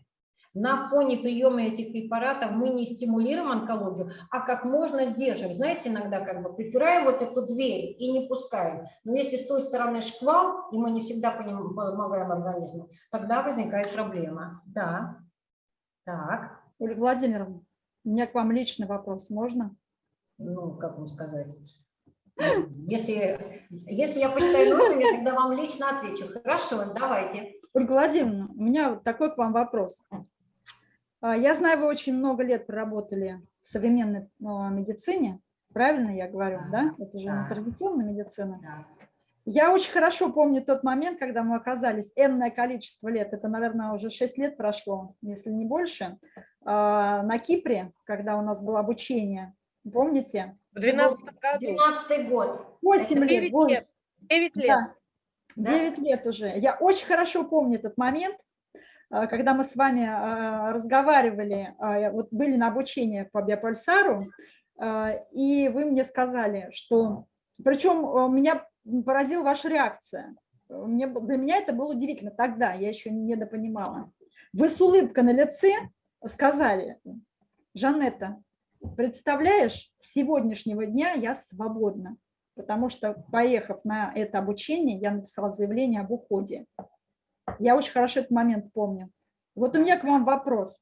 На фоне приема этих препаратов мы не стимулируем онкологию, а как можно сдерживаем. Знаете, иногда как бы припираем вот эту дверь и не пускаем. Но если с той стороны шквал, и мы не всегда помогаем организму, тогда возникает проблема. Да. Так. Ольга Владимировна, у меня к вам личный вопрос, можно? ну, как вам сказать, если, если я посчитаю нужным, я тогда вам лично отвечу. Хорошо, давайте. Ольга Владимировна, у меня вот такой к вам вопрос. А, Я знаю, вы очень много лет проработали в современной а, медицине, правильно я говорю, да? Это же Да. традиционная медицина. Да. Я очень хорошо помню тот момент, когда мы оказались энное количество лет, это, наверное, уже 6 лет прошло, если не больше, а, на Кипре, когда у нас было обучение. Помните? В 2012 году. 12 год. 8 лет. 9 вот. лет. 9 лет. Да, Да? 9 лет уже. Я очень хорошо помню этот момент, а, когда мы с вами а, разговаривали, а, вот были на обучении по биопульсару, и вы мне сказали, что... Причем меня поразила ваша реакция. Мне, для меня это было удивительно тогда, я еще не недопонимала. Вы с улыбкой на лице сказали, Жанетта, представляешь, с сегодняшнего дня я свободна потому что, поехав на это обучение, я написала заявление об уходе. Я очень хорошо этот момент помню. Вот у меня к вам вопрос.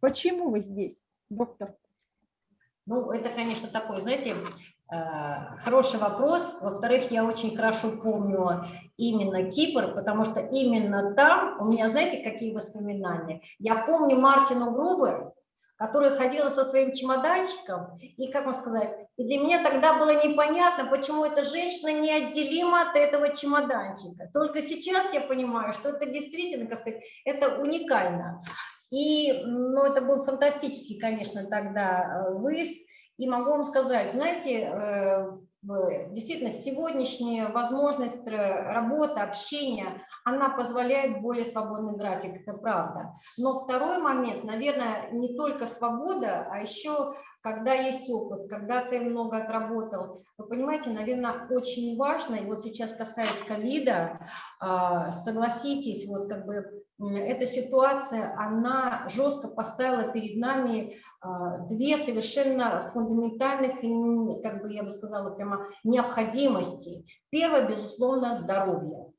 Почему вы здесь, доктор? Ну, это, конечно, такой, знаете, э, хороший вопрос. Во-вторых, я очень хорошо помню именно Кипр, потому что именно там у меня, знаете, какие воспоминания? Я помню Мартину Грубер, которая ходила со своим чемоданчиком, и, как вам сказать, и для меня тогда было непонятно, почему эта женщина неотделима от этого чемоданчика. Только сейчас я понимаю, что это действительно, как сказать, это уникально. И, ну, это был фантастический, конечно, тогда э, выезд. И могу вам сказать, знаете, э, действительно, сегодняшняя возможность э, работы, общения, она позволяет более свободный график, это правда. Но второй момент, наверное, не только свобода, а еще когда есть опыт, когда ты много отработал. Вы понимаете, наверное, очень важно, и вот сейчас касается ковида, а, согласитесь, вот как бы эта ситуация, она жестко поставила перед нами а, две совершенно фундаментальных, как бы я бы сказала, прямо необходимости. Первое, безусловно, здоровье.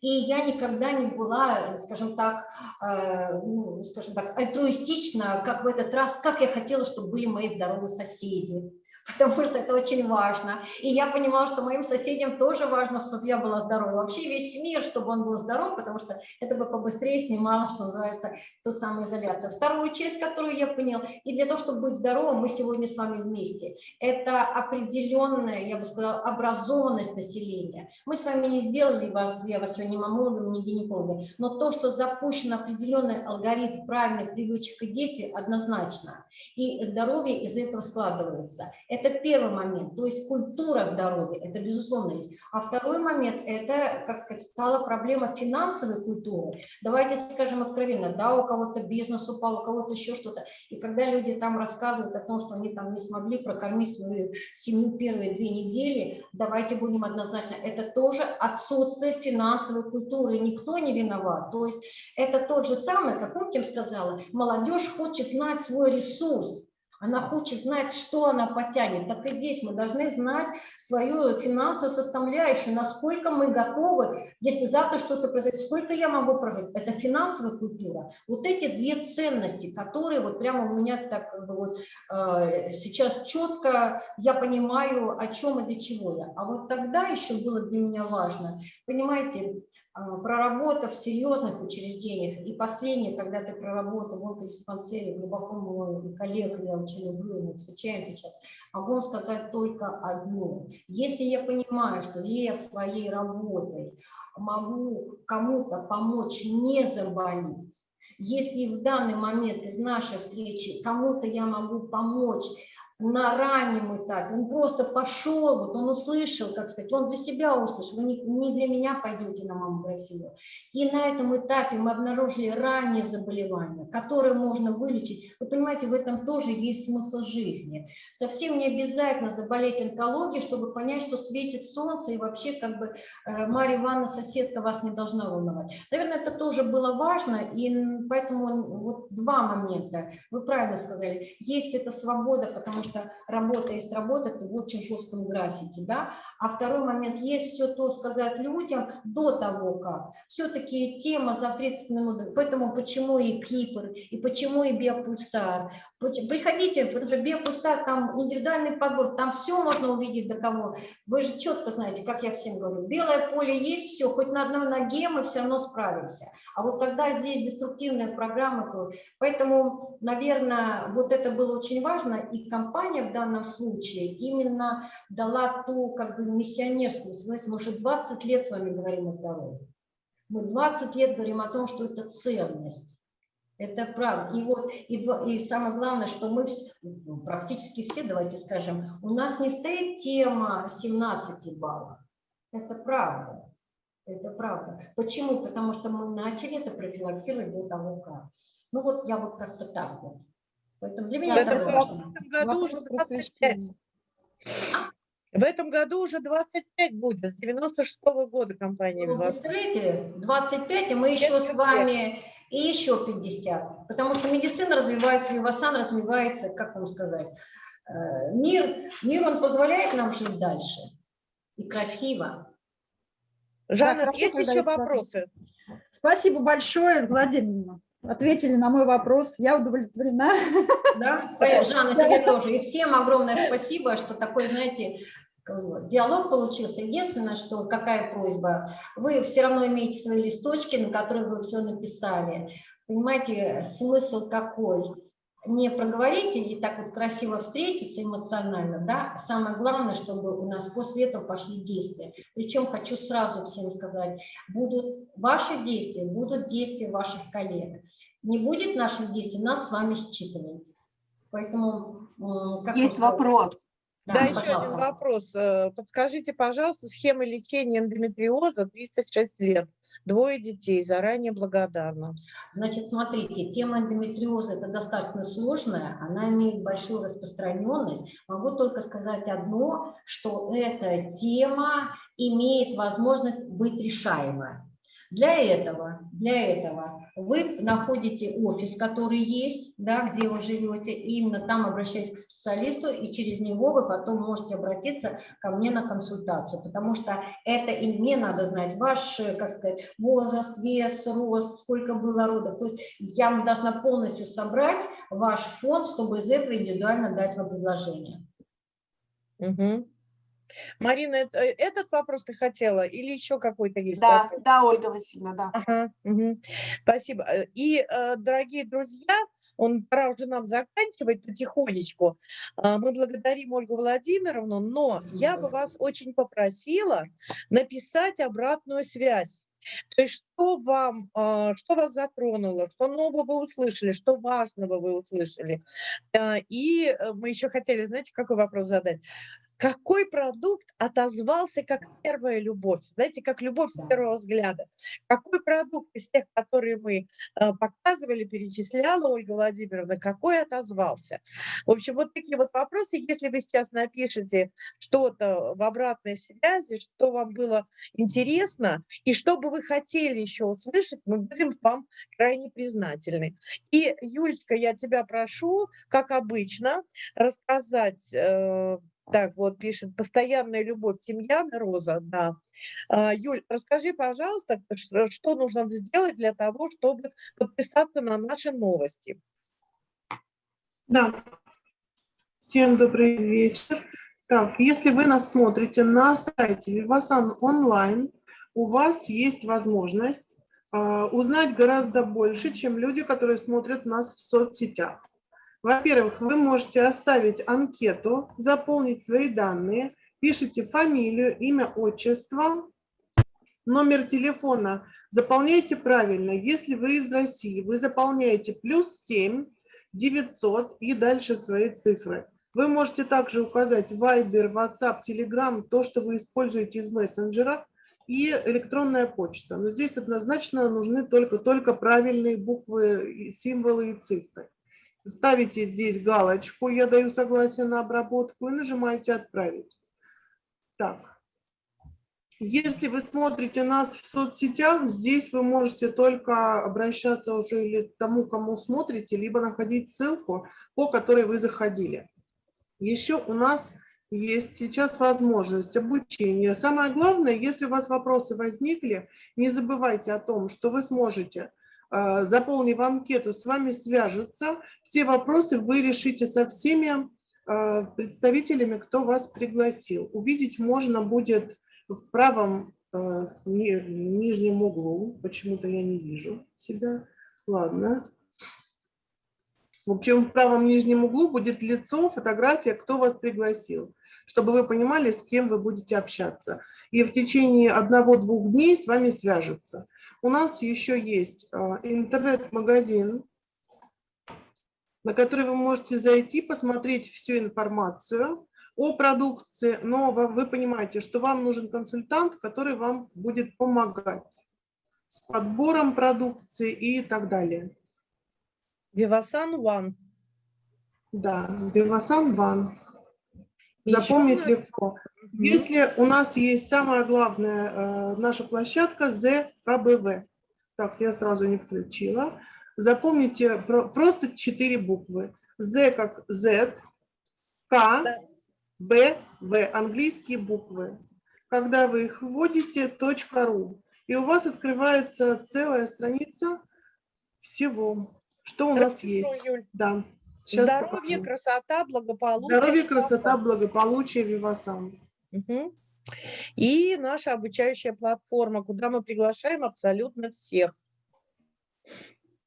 И я никогда не была, скажем так, э, ну, скажем так, альтруистична, как в этот раз, как я хотела, чтобы были мои здоровые соседи. Потому что это очень важно. И я понимала, что моим соседям тоже важно, чтобы я была здорова. Вообще весь мир, чтобы он был здоров, потому что это бы побыстрее снимало, что называется, ту самую изоляцию. Вторую часть, которую я поняла, и для того, чтобы быть здоровым, мы сегодня с вами вместе. Это определенная, я бы сказала, образованность населения. Мы с вами не сделали вас, я вас сегодня не мамологом, не гинекологом, но то, что запущен определенный алгоритм правильных привычек и действий, однозначно. И здоровье из этого складывается. Это первый момент, то есть культура здоровья, это безусловно есть. А второй момент, это, как сказать, стала проблема финансовой культуры. Давайте скажем откровенно, да, у кого-то бизнес упал, у кого-то еще что-то. И когда люди там рассказывают о том, что они там не смогли прокормить свою семью первые две недели, давайте будем однозначно, это тоже отсутствие финансовой культуры, никто не виноват. То есть это тот же самый, как я сказала, молодежь хочет знать свой ресурс, она хочет знать, что она потянет. Так и здесь мы должны знать свою финансовую составляющую, насколько мы готовы, если завтра что-то произойдет, сколько я могу прожить. Это финансовая культура. Вот эти две ценности, которые вот прямо у меня так как бы вот э, сейчас четко я понимаю, о чем и для чего я. А вот тогда еще было для меня важно, понимаете, проработав в серьезных учреждениях, и последнее, когда ты проработал в онкодиспансере, глубоко мой коллег, я очень люблю, мы встречаемся сейчас, могу сказать только одно. Если я понимаю, что я своей работой могу кому-то помочь не заболеть, если в данный момент из нашей встречи кому-то я могу помочь на раннем этапе, он просто пошел, вот он услышал, как сказать, он для себя услышал, вы не, не для меня пойдете на маммографию. И на этом этапе мы обнаружили раннее заболевание, которое можно вылечить. Вы понимаете, в этом тоже есть смысл жизни. Совсем не обязательно заболеть онкологией, чтобы понять, что светит солнце, и вообще как бы э, Марья Ивановна, соседка, вас не должна волновать. Наверное, это тоже было важно, и поэтому вот два момента. Вы правильно сказали, есть эта свобода, потому что работа есть работа, ты в очень жестком графике, да. А второй момент, есть все то сказать людям до того, как. Все-таки тема за 30 минут, поэтому почему и Кипр, и почему и биопульсар. Приходите, потому что биопульсар, там индивидуальный подбор, там все можно увидеть до кого. Вы же четко знаете, как я всем говорю, белое поле есть, все, хоть на одной ноге мы все равно справимся. А вот когда здесь деструктивная программа, то поэтому, наверное, вот это было очень важно, и компания в данном случае именно дала ту как бы миссионерскую связь. Мы уже 20 лет с вами говорим о здоровье. Мы 20 лет говорим о том, что это ценность. Это правда. И вот и, и самое главное, что мы ну, практически все, давайте скажем, у нас не стоит тема 17 баллов. Это правда. Это правда. Почему? Потому что мы начали это профилактировать до того, как. Ну вот я вот как-то так вот. Поэтому для меня это важно. В этом году уже 25. В этом году уже 25 будет, с 96 -го года компания Ну, представляете, 25, и мы еще с вами и еще 50. Потому что медицина развивается, Вивасан развивается, как вам сказать, э, мир, мир он позволяет нам жить дальше. И красиво. Жанна, хорошо, есть еще вопросы? Спасибо большое, Владимир. Ответили на мой вопрос. Я удовлетворена. Да? Жанна, тебе тоже. И всем огромное спасибо, что такой, знаете, диалог получился. Единственное, что какая просьба, вы все равно имеете свои листочки, на которых вы все написали. Понимаете, смысл какой? Не проговорите и так вот красиво встретиться эмоционально, да, самое главное, чтобы у нас после этого пошли действия. Причем хочу сразу всем сказать, будут ваши действия, будут действия ваших коллег. Не будет наших действий, нас с вами считывать. Поэтому... Как Есть вопрос. Да, да еще один вопрос. Э, подскажите, пожалуйста, схема лечения эндометриоза 36 лет, двое детей, заранее благодарна. Значит, смотрите, тема эндометриоза это достаточно сложная, она имеет большую распространенность. Могу только сказать одно, что эта тема имеет возможность быть решаемой. Для этого, для этого вы находите офис, который есть, да, где вы живете, и именно там обращаясь к специалисту, и через него вы потом можете обратиться ко мне на консультацию, потому что это и мне надо знать ваш, как сказать, возраст, вес, рост, сколько было родов. То есть я должна полностью собрать ваш фонд, чтобы из этого индивидуально дать вам предложение. Угу. Марина, э, этот вопрос ты хотела или еще какой-то есть? Да, вопрос? да, Ольга Васильевна, да. Ага, угу. Спасибо. Э, и, э, дорогие друзья, он пора уже нам заканчивать потихонечку. Мы благодарим Ольгу Владимировну, но я бы вас очень попросила написать обратную связь То есть что вам, а, что вас затронуло, что нового вы услышали, что важного вы услышали. А, и мы еще хотели, знаете, какой вопрос задать? Какой продукт отозвался как первая любовь, знаете, как любовь с первого взгляда. Какой продукт из тех, которые мы э, показывали, перечисляла Ольга Владимировна, какой отозвался. В общем, вот такие вот вопросы, если вы сейчас напишите что-то в обратной связи, что вам было интересно и что бы вы хотели еще услышать, мы будем вам крайне признательны. И, Юлечка, я тебя прошу, как обычно, рассказать э, так, вот пишет, постоянная любовь Тимьяна Роза, да. А, Юль, расскажи, пожалуйста, что нужно сделать для того, чтобы подписаться на наши новости. Да. Всем добрый вечер. Так, если вы нас смотрите на сайте Vivasan онлайн, у вас есть возможность э, узнать гораздо больше, чем люди, которые смотрят нас в соцсетях. Во-первых, вы можете оставить анкету, заполнить свои данные, пишите фамилию, имя, отчество, номер телефона. Заполняйте правильно. Если вы из России, вы заполняете плюс 7 900 и дальше свои цифры. Вы можете также указать Viber, WhatsApp, Telegram, то, что вы используете из мессенджера, и электронная почта. Но здесь однозначно нужны только, только правильные буквы, символы и цифры. Ставите здесь галочку «Я даю согласие на обработку» и нажимаете «Отправить». Так. Если вы смотрите нас в соцсетях, здесь вы можете только обращаться уже или к тому, кому смотрите, либо находить ссылку, по которой вы заходили. Еще у нас есть сейчас возможность обучения. Самое главное, если у вас вопросы возникли, не забывайте о том, что вы сможете заполнив анкету, с вами свяжутся. Все вопросы вы решите со всеми а, представителями, кто вас пригласил. Увидеть можно будет в правом а, нижнем углу. Почему-то я не вижу себя. Ладно. В общем, в правом нижнем углу будет лицо, фотография, кто вас пригласил, чтобы вы понимали, с кем вы будете общаться. И в течение одного-двух дней с вами свяжутся. У нас еще есть а, интернет-магазин, на который вы можете зайти, посмотреть всю информацию о продукции, но вы понимаете, что вам нужен консультант, который вам будет помогать с подбором продукции и так далее. Vivasan One. Да, Vivasan One. Запомнить легко. Если у нас есть самая главная э, наша площадка ЗКБВ. Так, я сразу не включила. Запомните просто четыре буквы. З как Z, К, Б, В. Английские буквы. Когда вы их вводите, .ру. И у вас открывается целая страница всего, что у нас есть. Да. Сейчас Здоровье, покажу. красота, благополучие. Здоровье, красота, благополучие, Вивасан. Угу. И наша обучающая платформа, куда мы приглашаем абсолютно всех.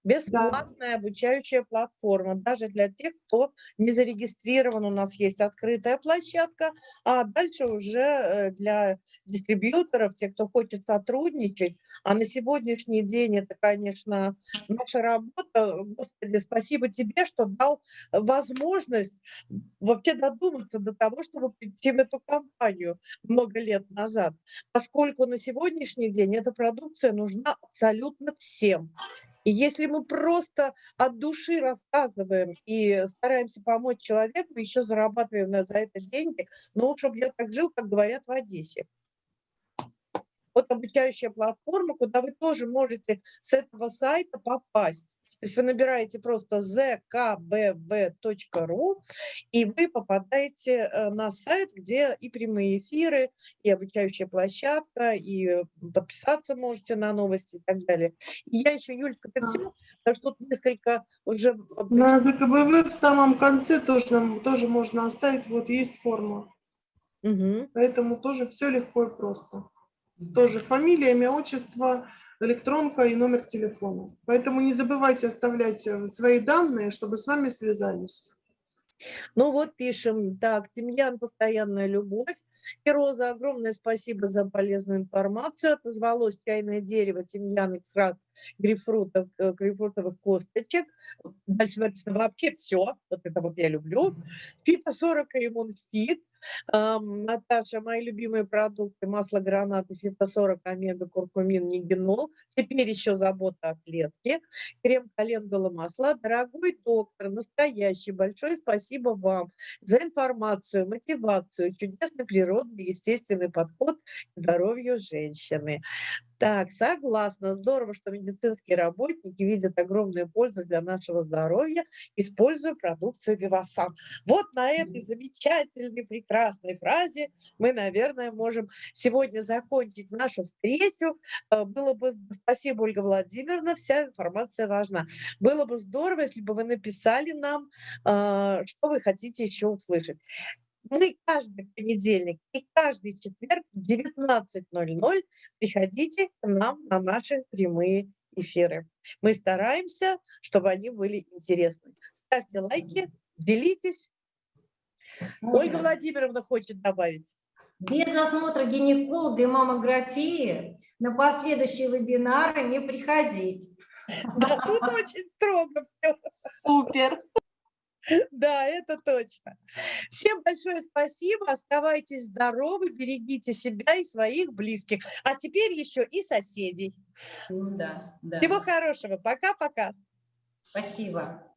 Бесплатная да. обучающая платформа, даже для тех, кто не зарегистрирован. У нас есть открытая площадка, а дальше уже э, для дистрибьюторов, те, кто хочет сотрудничать. А на сегодняшний день это, конечно, наша работа. Господи, спасибо тебе, что дал возможность вообще додуматься до того, чтобы прийти в эту компанию много лет назад. Поскольку на сегодняшний день эта продукция нужна абсолютно всем. И если мы просто от души рассказываем и стараемся помочь человеку, еще зарабатываем на, за это деньги, ну, чтобы я так жил, как говорят в Одессе. Вот обучающая платформа, куда вы тоже можете с этого сайта попасть. То есть вы набираете просто zkbb.ru, и вы попадаете э, на сайт, где и прямые эфиры, и обучающая площадка, и подписаться можете на новости и так далее. И я еще, Юлька, ты все, потому что тут несколько уже... На ЗКБВ в самом конце тоже, тоже можно оставить, вот есть форма. Угу. Поэтому тоже все легко и просто. Тоже фамилия, имя, отчество, электронка и номер телефона. Поэтому не забывайте оставлять э, свои данные, чтобы с вами связались. Ну вот пишем, так, Тимьян, постоянная любовь. И Роза, огромное спасибо за полезную информацию. Отозвалось чайное дерево, тимьян, экстракт грейпфрутов, э, грейпфрутовых косточек. Дальше написано вообще все. Вот это вот я люблю. Фито 40 и иммунфит. Ам, Наташа, мои любимые продукты, масло граната, фито-40, омега, куркумин, нигенол. Теперь еще забота о клетке. Крем календула масла. Дорогой доктор, настоящий, большое спасибо вам за информацию, мотивацию, чудесный природный, естественный подход к здоровью женщины. Так, согласна. Здорово, что медицинские работники видят огромную пользу для нашего здоровья, используя продукцию Вивасан. Вот на этой замечательной, прекрасной фразе мы, наверное, можем сегодня закончить нашу встречу. Э, Было бы, спасибо, Ольга Владимировна, вся информация важна. Было бы здорово, если бы вы написали нам, э, что вы хотите еще услышать. Мы каждый понедельник и каждый четверг в 19.00 приходите к нам на наши прямые эфиры. Мы стараемся, чтобы они были интересны. Ставьте лайки, делитесь. Ольга? Владимировна хочет добавить. Без осмотра гинеколога и маммографии на последующие вебинары не приходить. Да, тут очень строго все. Супер. Да, это точно. Всем большое спасибо. Оставайтесь здоровы, берегите себя и своих близких. А теперь еще и соседей. Да, да. Всего хорошего. Пока-пока. Спасибо.